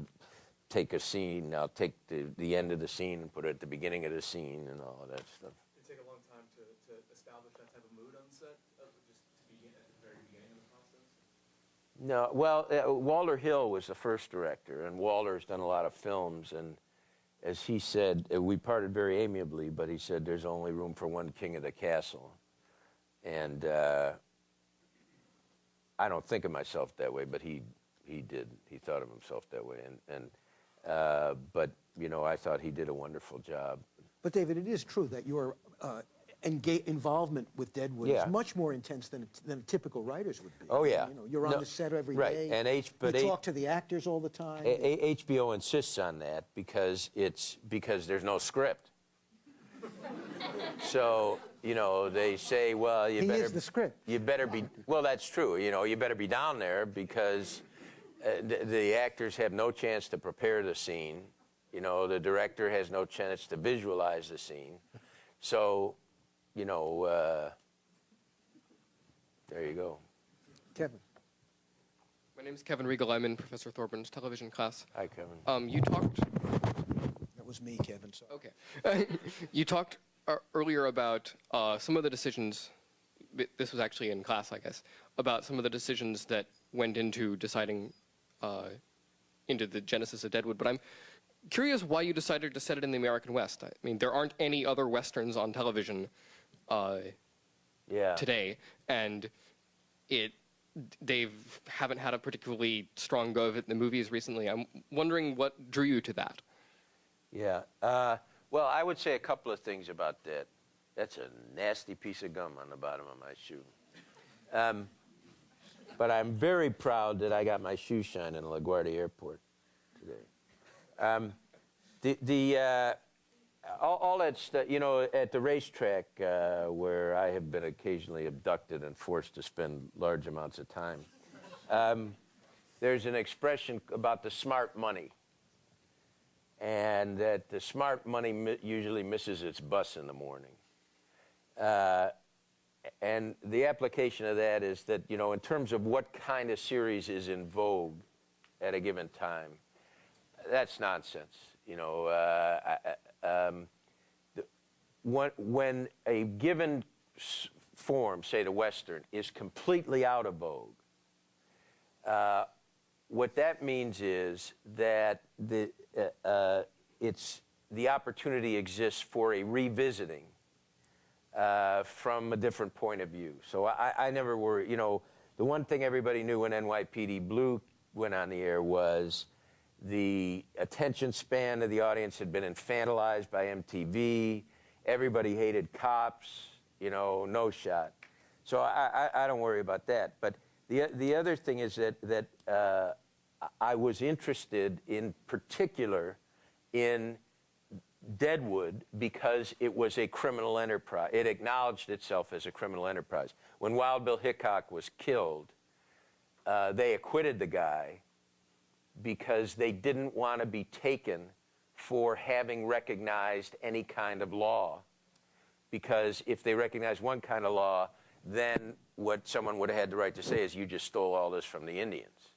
take a scene, I'll take the, the end of the scene and put it at the beginning of the scene and all that stuff. It take a long time to, to establish that type of mood on set, uh, just to begin at the very beginning of the process. No, well, uh, Walter Hill was the first director, and Walter's done a lot of films. And as he said, uh, we parted very amiably, but he said there's only room for one king of the castle. And uh, I don't think of myself that way, but he he did. He thought of himself that way, and and uh, but you know, I thought he did a wonderful job. But David, it is true that your uh, enga- involvement with Deadwood Yeah. is much more intense than a, than a typical writer's would be. Oh, yeah. You know, you're on No, the set every day. right, and H- but you H- talk to the actors all the time. A- A- HBO insists on that because it's because there's no script. so you know they say, well, you He better is the script. You better be well. That's true. You know, you better be down there because uh, the, the actors have no chance to prepare the scene. You know, the director has no chance to visualize the scene. So, you know, uh, there you go. Kevin. My name is Kevin Riegel. I'm in Professor Thorburns' television class. Hi, Kevin. Um, you talked. That was me, Kevin. Sorry. Okay. you talked uh, earlier about uh, some of the decisions. This was actually in class, I guess, about some of the decisions that went into deciding uh, into the genesis of Deadwood. But I'm curious why you decided to set it in the American West. I mean, there aren't any other westerns on television uh, Yeah. today, and it they haven't had a particularly strong go of it in the movies recently. I'm wondering what drew you to that. Yeah. Uh, well, I would say a couple of things about that. That's a nasty piece of gum on the bottom of my shoe. Um, but I'm very proud that I got my shoe shine in LaGuardia Airport today. Um, the the uh, all, all that stuff, you know, at the racetrack uh, where I have been occasionally abducted and forced to spend large amounts of time. Um, there's an expression about the smart money and that the smart money mi- usually misses its bus in the morning. Uh, and the application of that is that, you know, in terms of what kind of series is in vogue at a given time, that's nonsense. You know, uh, I- um, when, a given form, say the Western, is completely out of vogue, uh, what that means is that the, uh, uh, it's, the opportunity exists for a revisiting uh, from a different point of view. So I, I never worry. You know, the one thing everybody knew when NYPD Blue went on the air was the attention span of the audience had been infantilized by MTV. Everybody hated cops. You know, no shot. So I, I, I don't worry about that. But the the other thing is that that uh, I was interested in particular in Deadwood because it was a criminal enterprise. It acknowledged itself as a criminal enterprise. When Wild Bill Hickok was killed, uh, they acquitted the guy because they didn't want to be taken for having recognized any kind of law. Because if they recognized one kind of law, then what someone would have had the right to say is, you just stole all this from the Indians.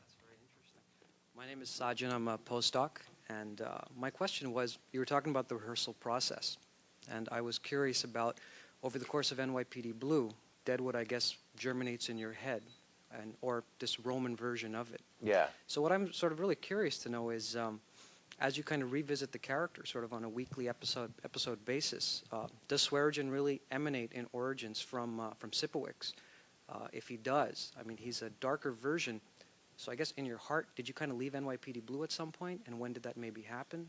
That's very interesting. My name is Sajjan. I'm a postdoc. And uh, my question was you were talking about the rehearsal process. And I was curious about over the course of NYPD Blue, Deadwood, I guess, germinates in your head, and, or this Roman version of it. Yeah. So, what I'm sort of really curious to know is um, as you kind of revisit the character sort of on a weekly episode episode basis, uh, does Swearengen really emanate in origins from, uh, from Sipowicz? Uh, if he does, I mean, he's a darker version. So I guess in your heart, did you kind of leave NYPD Blue at some point, and when did that maybe happen?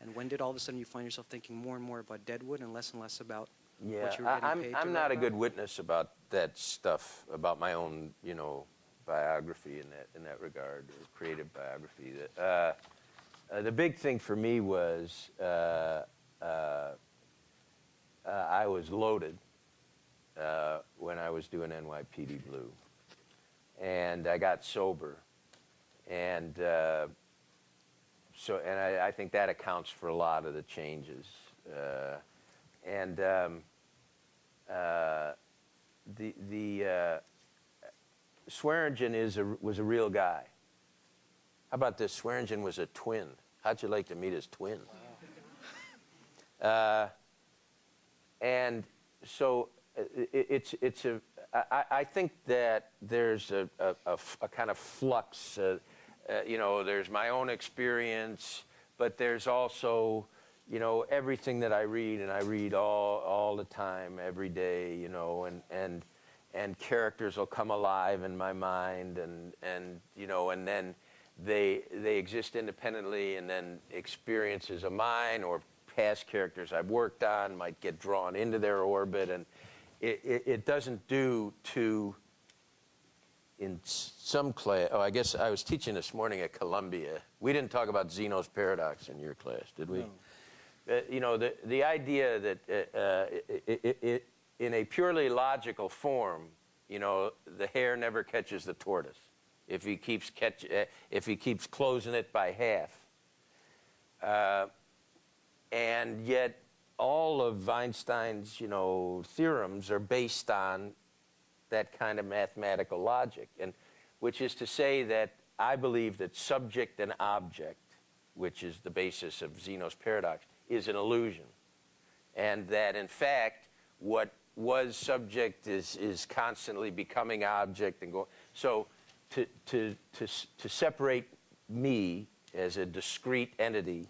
And when did all of a sudden you find yourself thinking more and more about Deadwood and less and less about Yeah, what you were I, getting I'm, paid to I'm not a good witness about that stuff, about my own, you know, biography in that, in that regard, or creative biography. That, uh, uh, the big thing for me was uh, uh, uh, I was loaded uh, when I was doing NYPD Blue. And I got sober. And uh, so, and I, I think that accounts for a lot of the changes. And um, uh, the the uh, Swearengen is a, was a real guy. How about this? Swearengen was a twin. How'd you like to meet his twin? Uh, and so uh, it, it's it's a. I, I think that there's a, a, a f- a kind of flux. Uh, uh, you know, there's my own experience, but there's also, you know, everything that I read, and I read all all the time, every day. You know, and and and characters will come alive in my mind, and and you know, and then they they exist independently, and then experiences of mine or past characters I've worked on might get drawn into their orbit, and it, it, it doesn't do to in some class. Oh, I guess I was teaching this morning at Columbia. We didn't talk about Zeno's paradox in your class, did we? Uh, you know, the the idea that uh, uh, it, it, it, in a purely logical form, you know, the hare never catches the tortoise if he keeps catch uh, if he keeps closing it by half. Uh, and yet, all of Einstein's, you know, theorems are based on that kind of mathematical logic, and which is to say that I believe that subject and object, which is the basis of Zeno's paradox, is an illusion, and that in fact what was subject is is constantly becoming object and going. So to to to to separate me as a discrete entity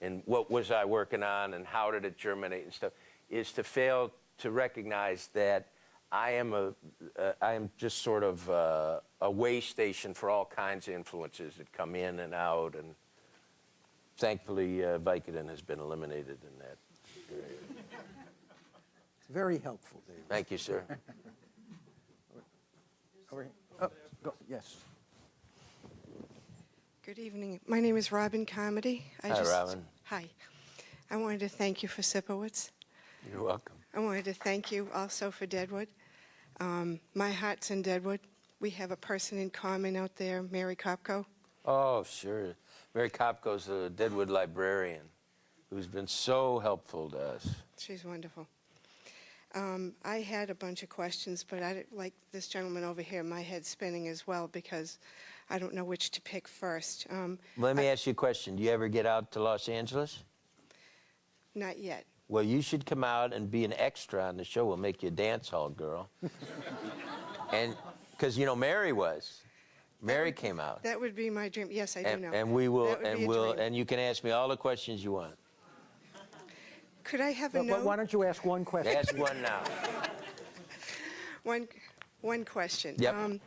and what was I working on and how did it germinate and stuff is to fail to recognize that I am a uh, I am just sort of uh, a way station for all kinds of influences that come in and out and thankfully uh, Vicodin has been eliminated in that. area. It's very helpful, David. Thank you, sir. Over here. Oh, go, yes. Good evening. My name is Robin Comedy. I Hi, Robin. Hi. I wanted to thank you for Sipowicz. You're welcome. I wanted to thank you also for Deadwood. Um, my heart's in Deadwood. We have a person in common out there, Mary Kopko. Oh, sure. Mary Kopko's a Deadwood librarian who's been so helpful to us. She's wonderful. Um, I had a bunch of questions, but I like this gentleman over here, my head's spinning as well because I don't know which to pick first. Um, Let me I- ask you a question. Do you ever get out to Los Angeles? not yet. Well, you should come out and be an extra on the show. We'll make you a dance hall girl. and because you know Mary was, Mary came out, That would be my dream. Yes, I do and, know. and we will, That would be and we'll, dream. and you can ask me all the questions you want. Could I have a But- note? but why don't you ask one question? Ask one now. One, one question. Yep. Um,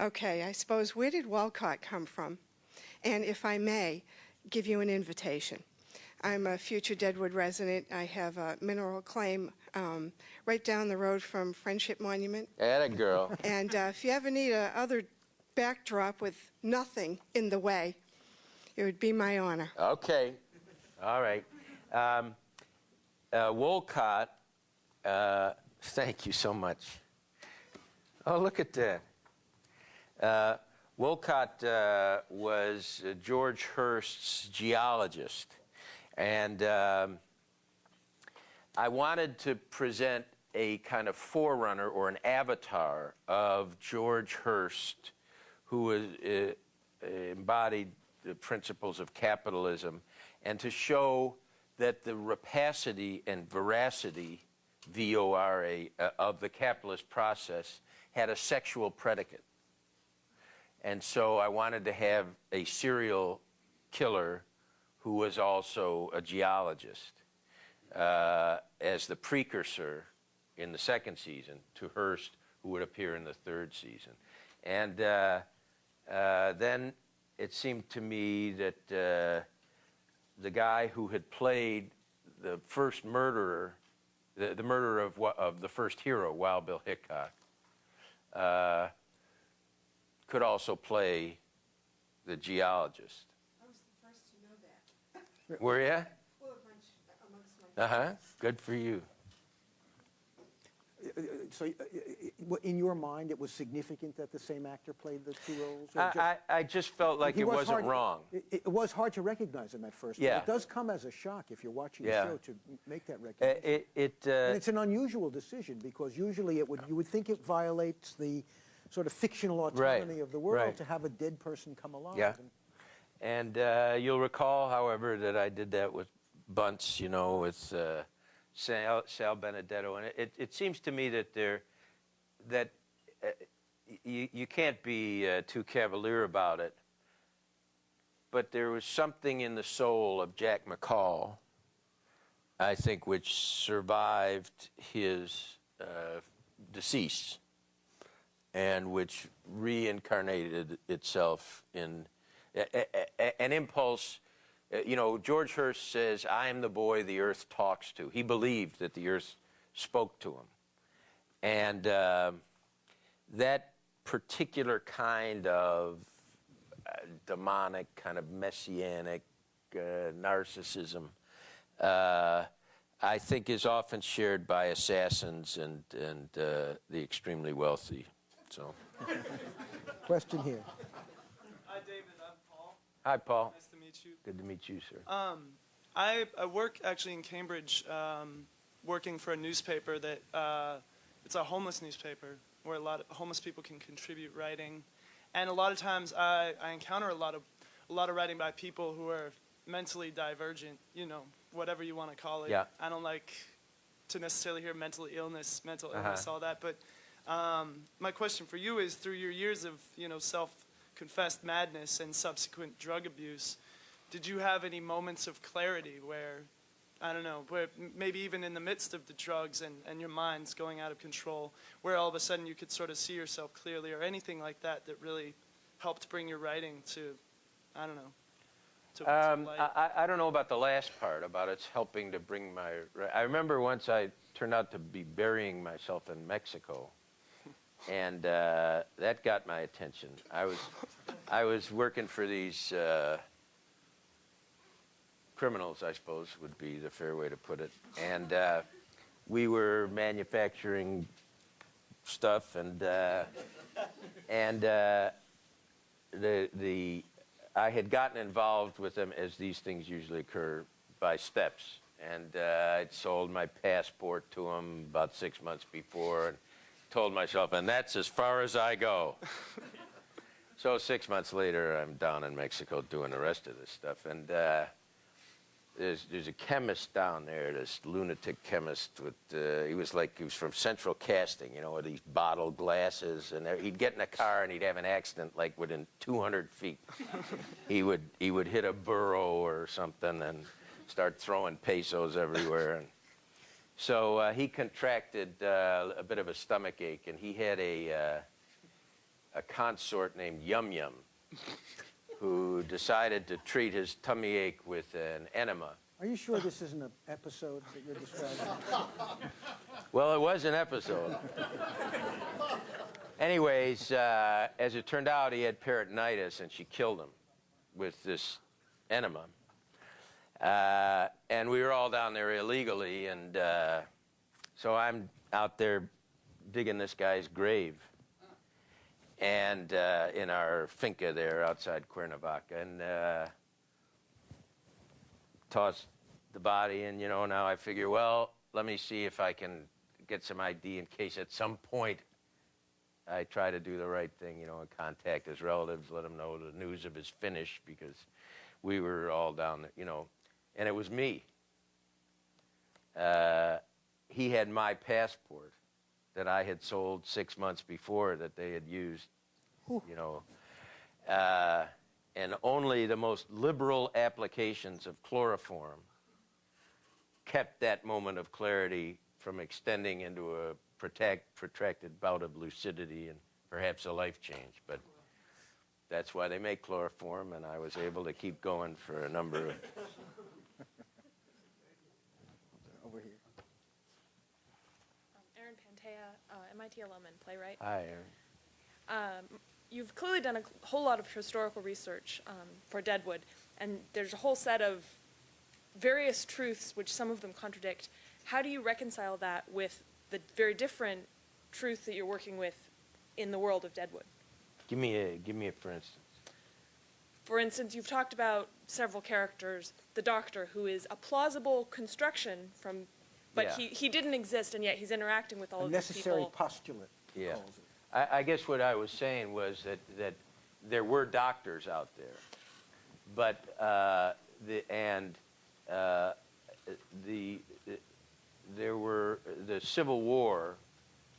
okay, I suppose where did Wolcott come from? And if I may, give you an invitation. I'm a future Deadwood resident. I have a mineral claim um, right down the road from Friendship Monument. Atta girl. And uh, if you ever need a other backdrop with nothing in the way, it would be my honor. Okay. All right. Um, uh, Wolcott, uh, thank you so much. Oh, look at that. Uh, Wolcott uh, was George Hearst's geologist. And um, I wanted to present a kind of forerunner or an avatar of George Hurst, who embodied the principles of capitalism, and to show that the rapacity and voracity, V O R A, uh, of the capitalist process had a sexual predicate. And so I wanted to have a serial killer who was also a geologist uh, as the precursor in the second season to Hearst, who would appear in the third season. And uh, then it seemed to me that the guy who had played the first murderer, the, the murderer of, of the first hero, Wild Bill Hickok, uh, could also play the geologist. I was the first to know that. Were you? Well, amongst my Uh huh. Good for you. So, uh, uh, in your mind, it was significant that the same actor played the two roles? or just- I, I, just felt like it was wasn't hard- wrong. It, it was hard to recognize him at first. but Yeah. It does come as a shock if you're watching Yeah. the show to make that Uh, recognition. It, it, and uh, it's an unusual decision because usually it would you would think it violates the sort of fictional Right, autonomy of the world right. to have a dead person come alive. Yeah. And And uh, you'll recall, however, that I did that with Buntz, you know, with uh, Sal, Sal Benedetto, and it, it seems to me that there, that uh, you, you can't be uh, too cavalier about it. But there was something in the soul of Jack McCall, I think, which survived his uh, decease, and which reincarnated itself in a- a- a- an impulse. Uh, You know, George Hearst says, I am the boy the earth talks to. He believed that the earth spoke to him. And uh, that particular kind of uh, demonic, kind of messianic uh, narcissism, uh, I think is often shared by assassins and, and uh, the extremely wealthy. So, question here. Hi, David. I'm Paul. hi, Paul. Nice to meet you. Good to meet you, sir. Um, I, I work actually in Cambridge, um, working for a newspaper that uh, it's a homeless newspaper where a lot of homeless people can contribute writing, and a lot of times I, I encounter a lot of a lot of writing by people who are mentally divergent. You know, whatever you want to call it. Yeah. I don't like to necessarily hear mental illness, mental Uh-huh. illness, all that. But um, my question for you is, through your years of you know self-confessed madness and subsequent drug abuse, did you have any moments of clarity where, I don't know, where maybe even in the midst of the drugs and, and your mind's going out of control, where all of a sudden you could sort of see yourself clearly or anything like that that really helped bring your writing to, I don't know, to, to Um, light? I, I- I don't know about the last part, about it's helping to bring my. I remember once I turned out to be burying myself in Mexico, and uh, that got my attention. I was, I was working for these uh, criminals, I suppose would be the fair way to put it, and uh, we were manufacturing stuff, and uh, and uh, the the I had gotten involved with them as these things usually occur by steps, and uh, I'd sold my passport to them about six months before, and told myself, and that's as far as I go. so six months later, I'm down in Mexico doing the rest of this stuff, and. Uh, there's, there's a chemist down there, this lunatic chemist with, uh, he was like, he was from Central Casting, you know, with these bottled glasses, and there- he'd get in a car and he'd have an accident like within 200 feet. he would, he would hit a burro or something and start throwing pesos everywhere. And so uh, he contracted uh, a bit of a stomach ache, and he had a, uh, a consort named Yum Yum who decided to treat his tummy ache with an enema. Are you sure this isn't an episode that you're describing? Well, it was an episode. Anyways, uh, as it turned out, he had peritonitis, and she killed him with this enema. Uh, and we were all down there illegally, and uh, so I'm out there digging this guy's grave, and uh, in our finca there outside Cuernavaca, and uh, tossed the body And You know, now I figure, well, let me see if I can get some ID in case at some point I try to do the right thing, you know, and contact his relatives, let them know the news of his finish because we were all down there, you know, and it was me. Uh, he had my passport that I had sold six months before that they had used, you know, uh, and only the most liberal applications of chloroform kept that moment of clarity from extending into a protect, protracted bout of lucidity and perhaps a life change. But that's why they make chloroform, and I was able to keep going for a number of Thielemann, playwright. Hi, Aaron. Um, you've clearly done a whole lot of historical research um, for Deadwood, and there's a whole set of various truths, which some of them contradict. How do you reconcile that with the very different truth that you're working with in the world of Deadwood? Give me a give me a for instance. For instance, you've talked about several characters. The Doctor, who is a plausible construction from, but Yeah. he, he didn't exist, and yet he's interacting with all A of these necessary people. postulate. Yeah. I, I guess what I was saying was that, that there were doctors out there, but uh, the and uh, the there were the Civil War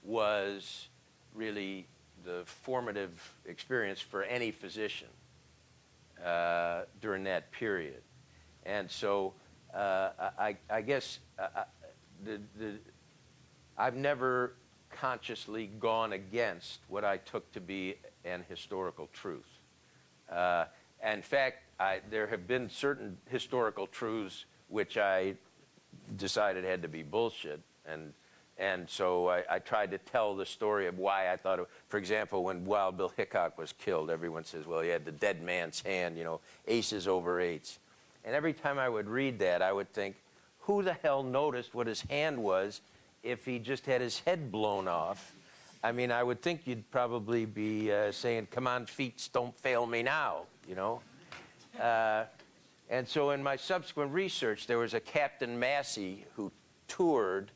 was really the formative experience for any physician uh, during that period, and so uh, I, I guess uh, I- the, the I've never consciously gone against what I took to be an historical truth. Uh, in fact, I, there have been certain historical truths which I decided had to be bullshit, and and so I, I tried to tell the story of why I thought. It, for example, when Wild Bill Hickok was killed, everyone says, "Well, he had the dead man's hand," you know, aces over eights. And every time I would read that, I would think, who the hell noticed what his hand was if he just had his head blown off? I mean, I would think you'd probably be uh, saying, come on, feet, don't fail me now, you know? Uh, and so in my subsequent research, there was a Captain Massey who toured,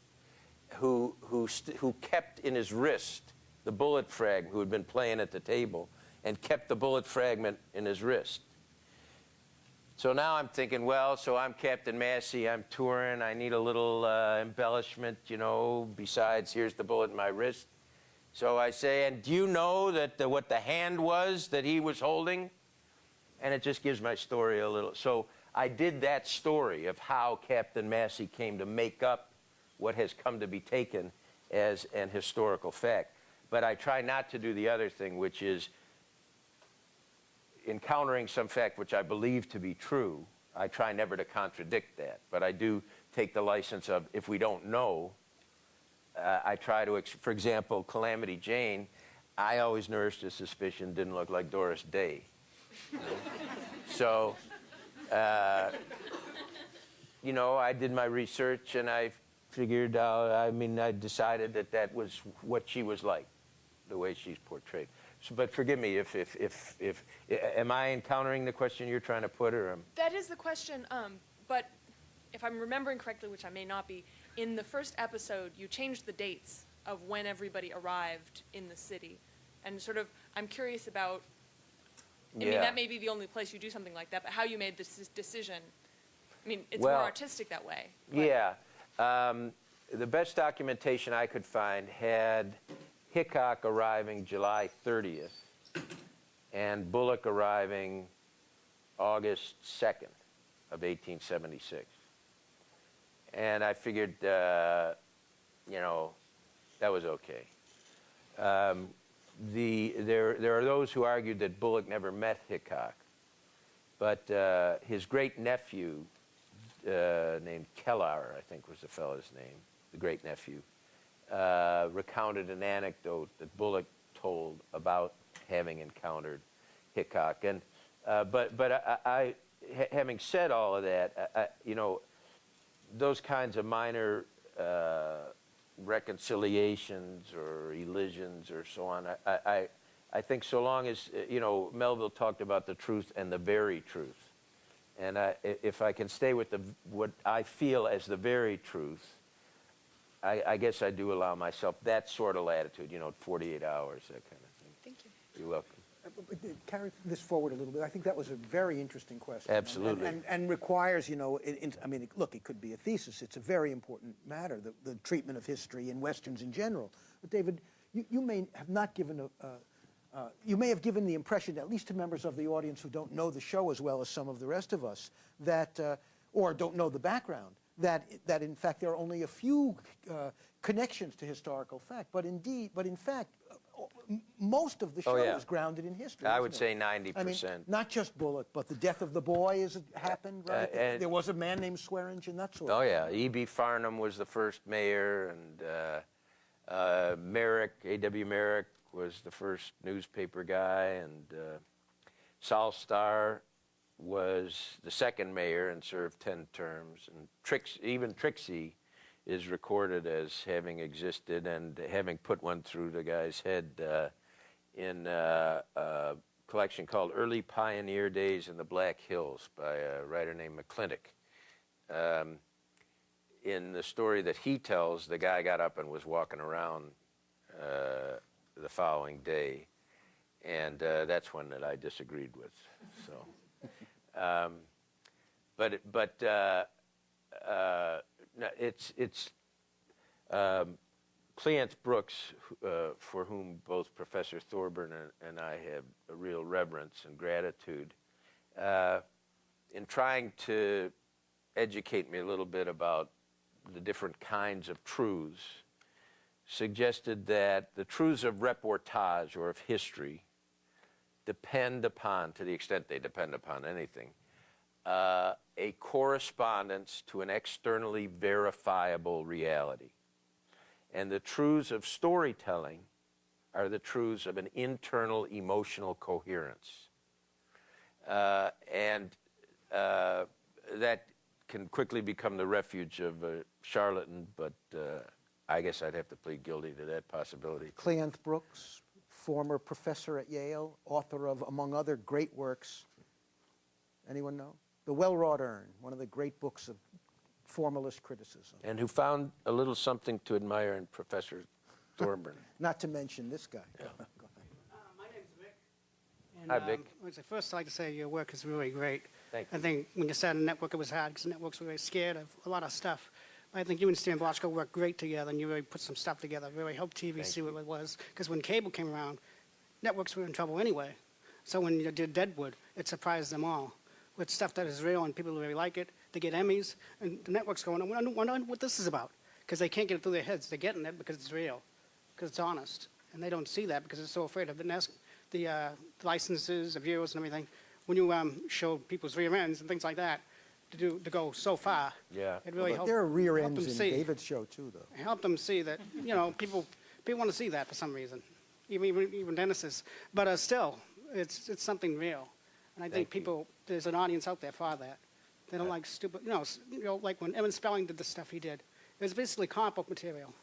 who, who, who kept in his wrist the bullet fragment, who had been playing at the table, and kept the bullet fragment in his wrist. So now I'm thinking, well, so I'm Captain Massey, I'm touring, I need a little uh, embellishment, you know, besides here's the bullet in my wrist. So I say, and do you know that the, what the hand was that he was holding? And it just gives my story a little. So I did that story of how Captain Massey came to make up what has come to be taken as an historical fact. But I try not to do the other thing, which is encountering some fact which I believe to be true, I try never to contradict that. But I do take the license of if we don't know, uh, I try to, for example, Calamity Jane, I always nourished a suspicion didn't look like Doris Day. so, uh, you know, I did my research and I figured out, I mean, I decided that that was what she was like, the way she's portrayed. So, but forgive me if, if, if, if, am I encountering the question you're trying to put or am That is the question, um, but if I'm remembering correctly, which I may not be, in the first episode, you changed the dates of when everybody arrived in the city. And sort of, I'm curious about, I mean, that may be the only place you do something like that, but how you made this decision. I mean, it's more artistic that way. but- Yeah. Um, the best documentation I could find had Hickok arriving July 30th and Bullock arriving August 2nd of 1876. And I figured, uh, you know, that was okay. Um, the, there, there are those who argued that Bullock never met Hickok, but uh, his great nephew, uh, named Kellar, I think was the fellow's name, the great nephew, uh, recounted an anecdote that Bullock told about having encountered Hickok. And uh, but but I, I ha- having said all of that, I, I, you know, those kinds of minor uh, reconciliations or elisions or so on, I, I, think so long as, uh, you know, Melville talked about the truth and the very truth. And if I can stay with the, what I feel as the very truth, I, I guess I do allow myself that sort of latitude, you know, 48 hours, that kind of thing. Thank you. You're welcome. Uh, uh, Carry this forward a little bit. I think that was a very interesting question. Absolutely. And, and requires, you know, in, in, I mean, it- look, it could be a thesis. It's a very important matter, the, the treatment of history and Westerns in general. But David, you, you may have not given a, uh, uh, you may have given the impression, at least to members of the audience who don't know the show as well as some of the rest of us, that, uh, or don't know the background, that, that in fact there are only a few uh, connections to historical fact. But indeed, but in fact, uh, most of the show Oh, yeah. is grounded in history. I would it? say I mean, 90%. not just Bullock, but the death of the boy is happened, right? Uh, and- there was a man named Swearengen, that sort Oh of yeah, E.B. Farnham was the first mayor, and uh, Uh, Merrick, A.W. Merrick, was the first newspaper guy, and uh, Sol Starr was the second mayor and served 10 terms. And Trix, even Trixie is recorded as having existed and having put one through the guy's head uh, in uh, a collection called Early Pioneer Days in the Black Hills by a writer named McClintock. Um, in the story that he tells, the guy got up and was walking around uh, the following day, and uh, that's one that I disagreed with. So, um, but but uh, uh, it's it's um, Brooks, uh, for whom both Professor Thorburn and, and I have a real reverence and gratitude, uh, in trying to educate me a little bit about the different kinds of truths, suggested that the truths of reportage or of history depend upon, to the extent they depend upon anything, uh, a correspondence to an externally verifiable reality. And the truths of storytelling are the truths of an internal emotional coherence. Uh, and uh, that can quickly become the refuge of a charlatan, but uh, I guess I'd have to plead guilty to that possibility. Cleanth Brooks, former professor at Yale, author of, among other great works. Anyone know? The Well-Wrought Urn, one of the great books of formalist criticism. And who found a little something to admire in Professor Thorburn. Not to mention this guy. Uh, my name's Vic. And, Hi, Vic. Um, I'd like to say your work is really great. Thank you. I think when you started the network, it was hard because the networks were very scared of a lot of stuff. I think you and Stan Bochco worked great together, and you really put some stuff together. Really helped TV see what it was. Because when cable came around, networks were in trouble anyway. So when you did Deadwood, it surprised them all with stuff that is real and people really like it. They get Emmys, and the network's going, I wonder, what this is about. Because they can't get it through their heads. They're getting it because it's real, because it's honest. And they don't see that because they're so afraid of the, the uh, licenses, the viewers, and everything. When you um, show people's rear ends and things like that, to do to go so far, Yeah. it really But helped. there are rear helped ends them in see. David's show, too, though. It helped them see that you know people people want to see that for some reason, even even, even dentists. But uh, still, it's it's something real, and I think Thank you. people there's an audience out there for that. They don't like stupid, you know, you know, like when Aaron Spelling did the stuff he did. It was basically comic book material,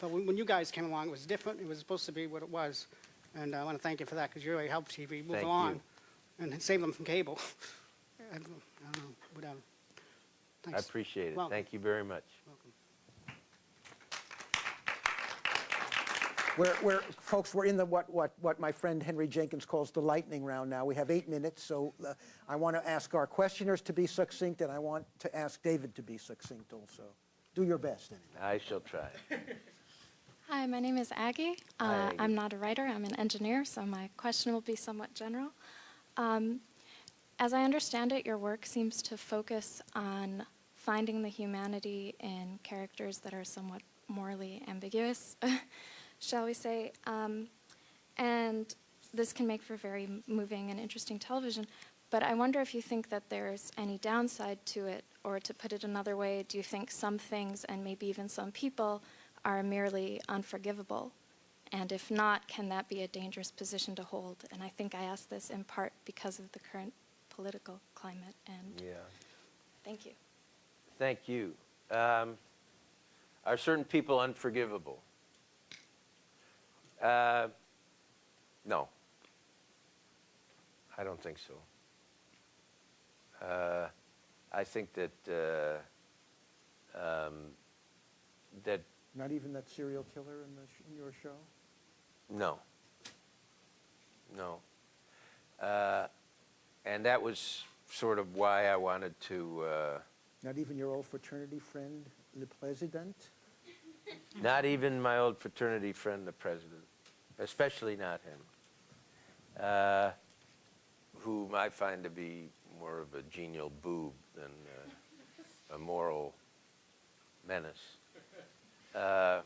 but when, when you guys came along, it was different. It was supposed to be what it was, and I want to thank you for that because you really helped TV move Thank along, you. and save them from cable. I don't I don't know, whatever. I appreciate it. Welcome. Thank you very much. Welcome. We're, we're, folks, we're in the, what, what, what my friend Henry Jenkins calls the lightning round now. We have eight minutes, so uh, I want to ask our questioners to be succinct, and I want to ask David to be succinct also. Do your best, anyway. I shall try. Hi, my name is Aggie. Hi, Uh, Aggie. I'm not a writer, I'm an engineer, so my question will be somewhat general. Um, as I understand it, your work seems to focus on finding the humanity in characters that are somewhat morally ambiguous, shall we say. Um, and this can make for very moving and interesting television. But I wonder if you think that there's any downside to it, or to put it another way, do you think some things and maybe even some people are merely unforgivable? And if not, can that be a dangerous position to hold? And I think I ask this in part because of the current political climate. And Yeah. thank you. Thank you. Um, are certain people unforgivable? Uh, no. I don't think so. Uh, I think that uh, um, that Not even that serial killer in, the sh- in your show? no, no, uh, and that was sort of why I wanted to. Uh, Not even your old fraternity friend, the President? Not even my old fraternity friend, the president, especially not him, uh, whom I find to be more of a genial boob than uh, a moral menace. Uh,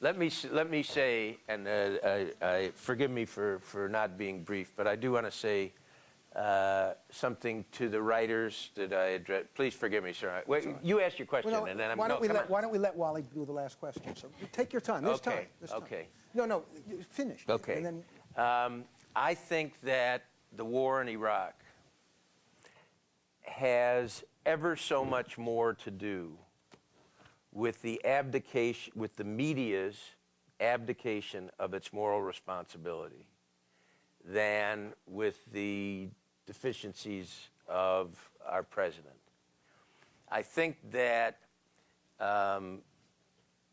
let me let me say, and uh, I, I forgive me for, for not being brief, but I do want to say uh, something to the writers that I address. Please forgive me, sir. Wait, you ask your question, Well, no, and then I'm. why no, don't we let on. Why don't we let Wally do the last question? So take your time. There's Okay, time. There's time. okay. No, no, you- finish. Okay. And then Um, I think that the war in Iraq has ever so much more to do with the abdication, with the media's abdication of its moral responsibility than with the deficiencies of our president. I think that um,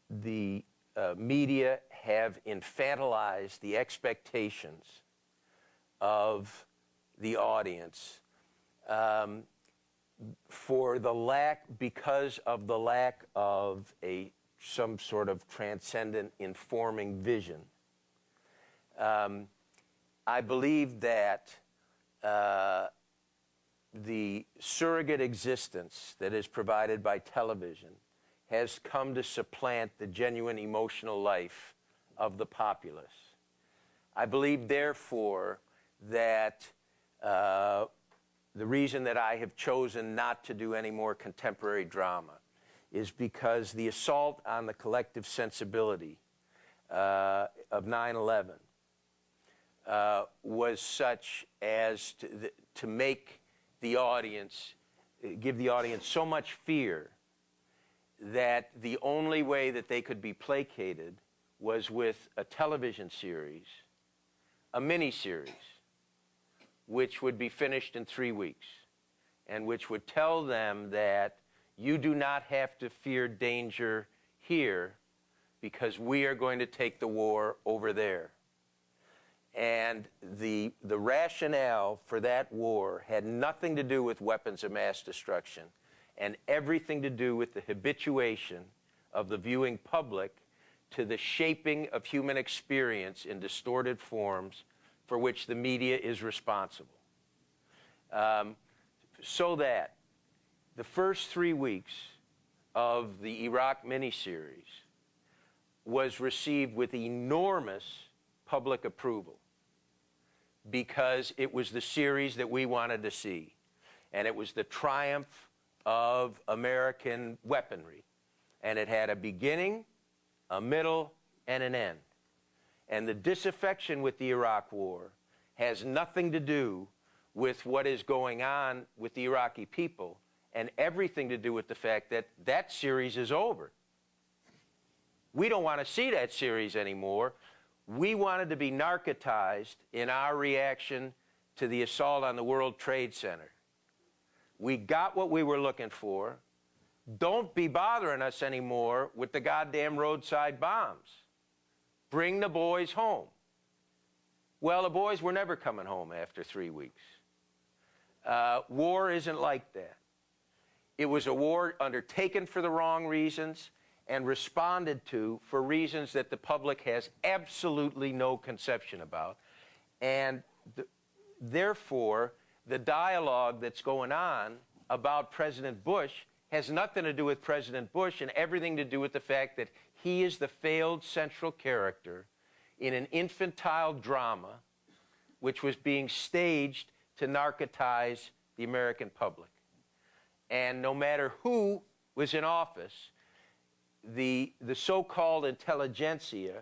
the uh, media have infantilized the expectations of the audience um, for the lack, because of the lack of a some sort of transcendent informing vision. Um, I believe that uh, the surrogate existence that is provided by television has come to supplant the genuine emotional life of the populace. I believe, therefore, that uh, the reason that I have chosen not to do any more contemporary drama is because the assault on the collective sensibility uh, of 9 11 uh, was such as to, th- to make the audience, give the audience so much fear that the only way that they could be placated was with a television series, a mini series, which would be finished in three weeks, and which would tell them that you do not have to fear danger here because we are going to take the war over there. And the, the rationale for that war had nothing to do with weapons of mass destruction and everything to do with the habituation of the viewing public to the shaping of human experience in distorted forms for which the media is responsible. Um, so that the first three weeks of the Iraq miniseries was received with enormous public approval because it was the series that we wanted to see. And it was the triumph of American weaponry. And it had a beginning, a middle, and an end. And the disaffection with the Iraq War has nothing to do with what is going on with the Iraqi people and everything to do with the fact that that series is over. We don't want to see that series anymore. We wanted to be narcotized in our reaction to the assault on the World Trade Center. We got what we were looking for. Don't be bothering us anymore with the goddamn roadside bombs. Bring the boys home. Well, the boys were never coming home after three weeks. Uh, war isn't like that. It was a war undertaken for the wrong reasons and responded to for reasons that the public has absolutely no conception about. And th- therefore, the dialogue that's going on about President Bush has nothing to do with President Bush and everything to do with the fact that he is the failed central character in an infantile drama which was being staged to narcotize the American public. And no matter who was in office, the, the so called intelligentsia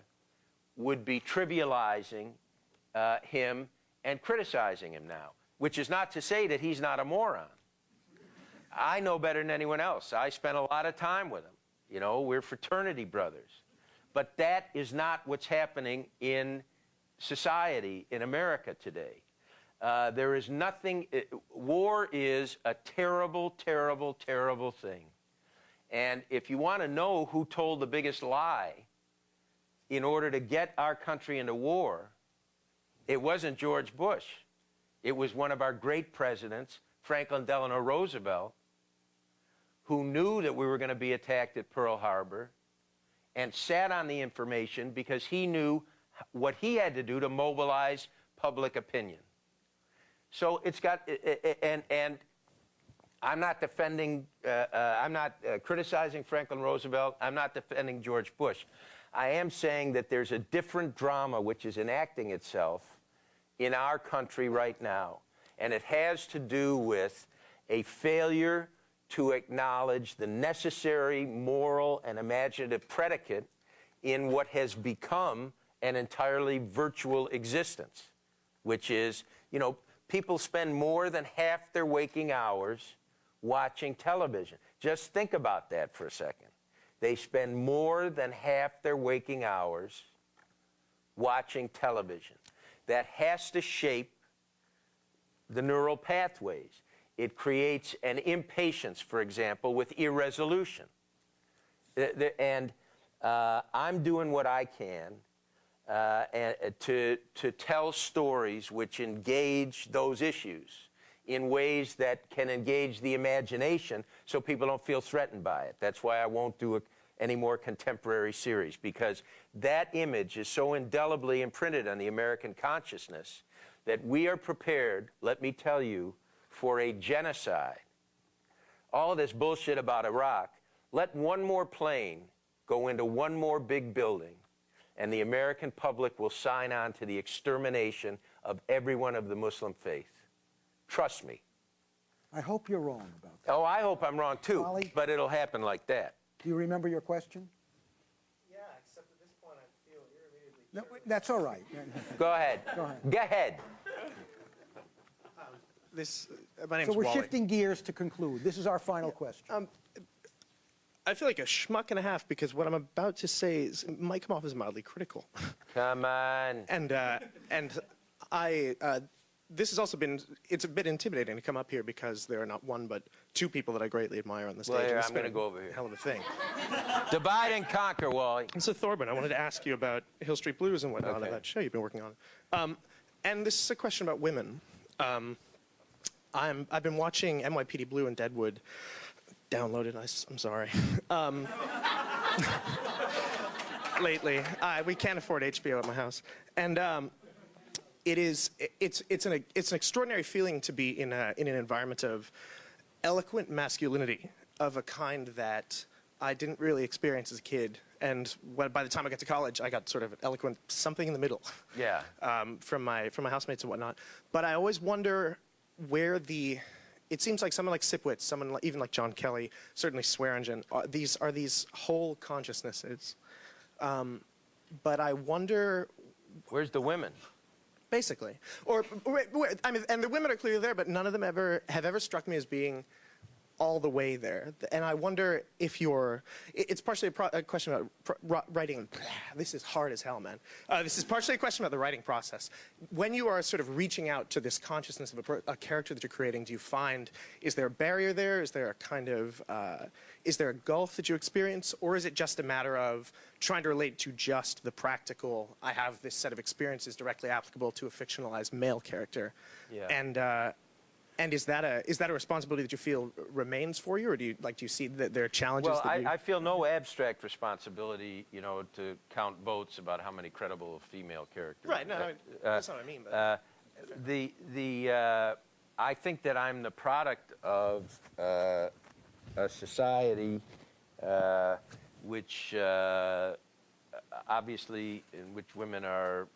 would be trivializing uh, him and criticizing him now, which is not to say that he's not a moron. I know better than anyone else. I spent a lot of time with him. You know, we're fraternity brothers. But that is not what's happening in society in America today. Uh, there is nothing, it, war is a terrible, terrible, terrible thing. And if you want to know who told the biggest lie in order to get our country into war, it wasn't George Bush. It was one of our great presidents, Franklin Delano Roosevelt, who knew that we were going to be attacked at Pearl Harbor and sat on the information because he knew what he had to do to mobilize public opinion. So it's got, and, and I'm not defending, uh, uh, I'm not uh, criticizing Franklin Roosevelt, I'm not defending George Bush. I am saying that there's a different drama which is enacting itself in our country right now. and it has to do with a failure to acknowledge the necessary moral and imaginative predicate in what has become an entirely virtual existence, which is, you know, people spend more than half their waking hours watching television. Just think about that for a second. They spend more than half their waking hours watching television. That has to shape the neural pathways. It creates an impatience, for example, with irresolution. And uh, I'm doing what I can uh, uh, to, to tell stories which engage those issues in ways that can engage the imagination so people don't feel threatened by it. That's why I won't do a, any more contemporary series, because that image is so indelibly imprinted on the American consciousness that we are prepared, let me tell you, for a genocide. All this bullshit about Iraq, let one more plane go into one more big building, and the American public will sign on to the extermination of everyone of the Muslim faith. Trust me. I hope you're wrong about that. Oh, I hope I'm wrong too, Wally? but it'll happen like that. Do you remember your question? Yeah, except at this point I feel irremediably. No, that's all right. Go ahead. Go ahead. Go ahead. This, uh, my name's So we're Wally. shifting gears to conclude. This is our final question. Um, I feel like a schmuck and a half because what I'm about to say is, might come off as mildly critical. Come on. And uh, and I uh, this has also been it's a bit intimidating to come up here because there are not one but two people that I greatly admire on the stage. Well, here, I'm gonna go over here. Hell of a thing. Divide and conquer, Wally. And so Thorburn, I wanted to ask you about Hill Street Blues and whatnot Okay. of that show you've been working on. Um, and this is a question about women. Um, I'm, I've been watching NYPD Blue and Deadwood. Downloaded, I, am sorry. Um, lately, uh, we can't afford HBO at my house, and um, it is it's it's an it's an extraordinary feeling to be in a, in an environment of eloquent masculinity of a kind that I didn't really experience as a kid. And when, by the time I got to college, I got sort of eloquent something in the middle Yeah. um, from my from my housemates and whatnot. But I always wonder where the it seems like someone like Sipowicz, someone like, even like John Kelly, certainly Swearengen, are these are these whole consciousnesses. Um, but I wonder Where's the women? Basically. Or, I mean, and the women are clearly there, but none of them ever have ever struck me as being all the way there. And I wonder if you're, it's partially a, pro, a question about pro, writing. This is hard as hell, man. Uh, this is partially a question about the writing process. When you are sort of reaching out to this consciousness of a, a character that you're creating, do you find is there a barrier there? Is there a kind of uh, is there a gulf that you experience, or is it just a matter of trying to relate to just the practical? I have this set of experiences directly applicable to a fictionalized male character, Yeah. and. Uh, and is that a is that a responsibility that you feel remains for you, or do you like do you see that there are challenges? Well, that you, I, I feel no abstract responsibility, you know, to count votes about how many credible female characters. right? No, Uh, I mean, that's not what I mean. But uh, the the uh, I think that I'm the product of uh, a society uh, which uh, obviously in which women are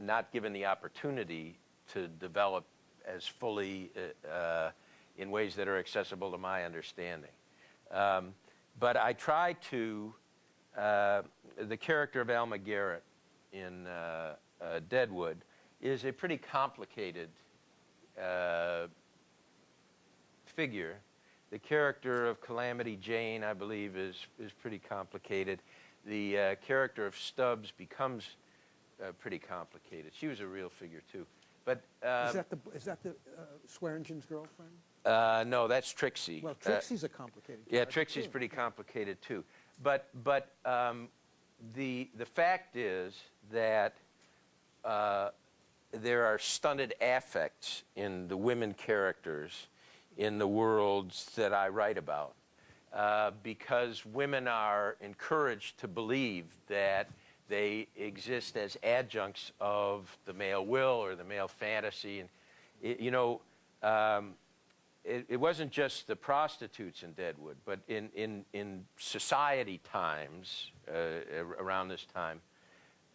not given the opportunity to develop as fully uh, uh, in ways that are accessible to my understanding. Um, but I try to, uh, the character of Alma Garrett in uh, uh, Deadwood is a pretty complicated uh, figure. The character of Calamity Jane, I believe, is, is pretty complicated. The character of Stubbs becomes pretty complicated. She was a real figure, too. But uh, is that the is that the uh, Swearengen's girlfriend? uh, no, that's Trixie. Well, Uh, Trixie's a complicated. yeah, Trixie's too. pretty complicated too. But but um, the the fact is that uh, there are stunted affects in the women characters in the worlds that I write about, uh, because women are encouraged to believe that they exist as adjuncts of the male will or the male fantasy, and it, you know. Um, it, it wasn't just the prostitutes in Deadwood, but in, in, in society times uh, around this time,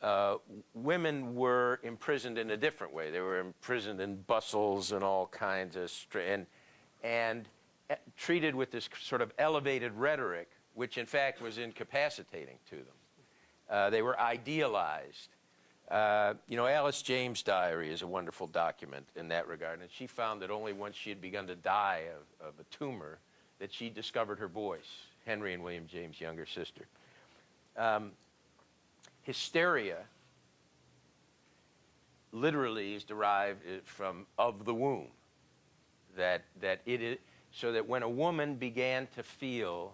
uh, women were imprisoned in a different way. They were imprisoned in bustles and all kinds of and and uh, treated with this sort of elevated rhetoric, which in fact was incapacitating to them. Uh, they were idealized. Uh, you know, Alice James' diary is a wonderful document in that regard, and she found that only once she had begun to die of, of a tumor that she discovered her voice. Henry and William James' younger sister. Um, hysteria literally is derived uh, from of the womb. That, that it is, so that when a woman began to feel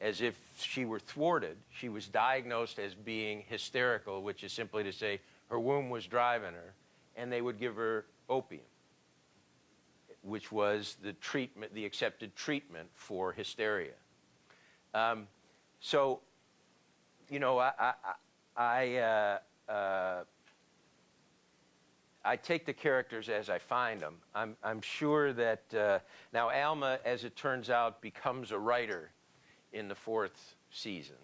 as if she were thwarted, she was diagnosed as being hysterical, which is simply to say her womb was driving her, and they would give her opium, which was the treatment, the accepted treatment for hysteria. Um, so, you know, I, I, I, uh, uh, I take the characters as I find them. I'm, I'm sure that uh, now Alma, as it turns out, becomes a writer in the fourth season.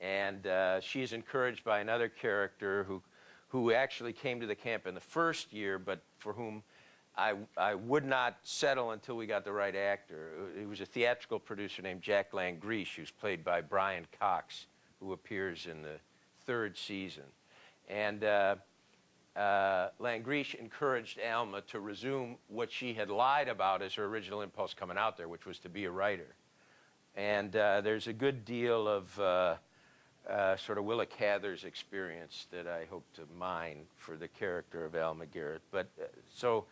And uh, she is encouraged by another character who, who actually came to the camp in the first year, but for whom I, I would not settle until we got the right actor. It was a theatrical producer named Jack Langrishe, who's played by Brian Cox, who appears in the third season. And uh, uh, encouraged Alma to resume what she had lied about as her original impulse coming out there, which was to be a writer. And uh, there's a good deal of uh, uh, sort of Willa Cather's experience that I hope to mine for the character of Alma Garrett. But so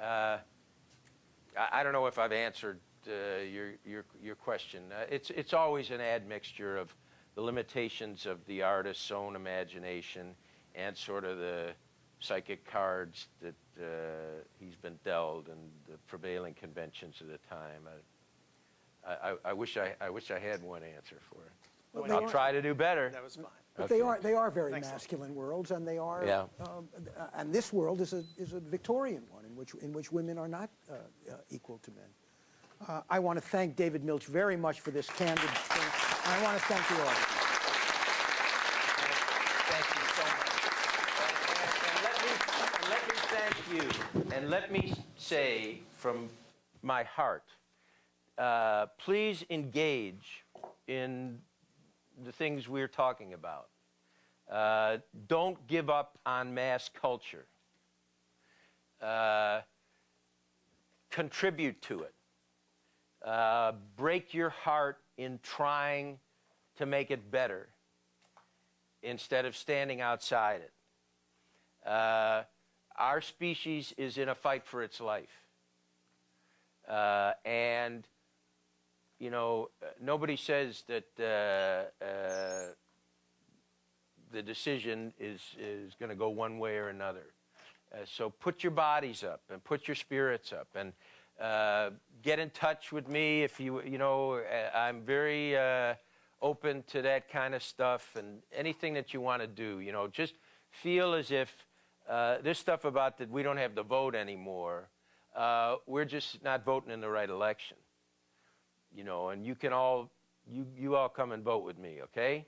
I, I don't know if I've answered uh, your, your, your question. Uh, it's, it's always an admixture of the limitations of the artist's own imagination and sort of the psychic cards that uh, he's been dealt and the prevailing conventions of the time. I, I, I, wish I, I wish I had one answer for it. Well, I'll are- try to do better. That was fine. But they are they are very Thanks, Tom. masculine worlds, and they are. Yeah. Um, uh, and this world is a is a Victorian one in which in which women are not uh, uh, equal to men. Uh, I want to thank David Milch very much for this candid thing, and I want to thank the audience. Thank you so much. And, and- and let, me, let me thank you, and let me say from my heart, uh, please engage in the things we're talking about. Uh, don't give up on mass culture. Uh, contribute to it. Uh, break your heart in trying to make it better instead of standing outside it. Uh, our species is in a fight for its life. Uh, and, you know, uh, nobody says that uh, uh, the decision is, is going to go one way or another. Uh, so put your bodies up and put your spirits up and uh, get in touch with me if you, you know, uh, I'm very open to that kind of stuff and anything that you want to do. You know, just feel as if this stuff about that we don't have the vote anymore, we're just not voting in the right election. You know, and you can all, you, you all come and vote with me, okay?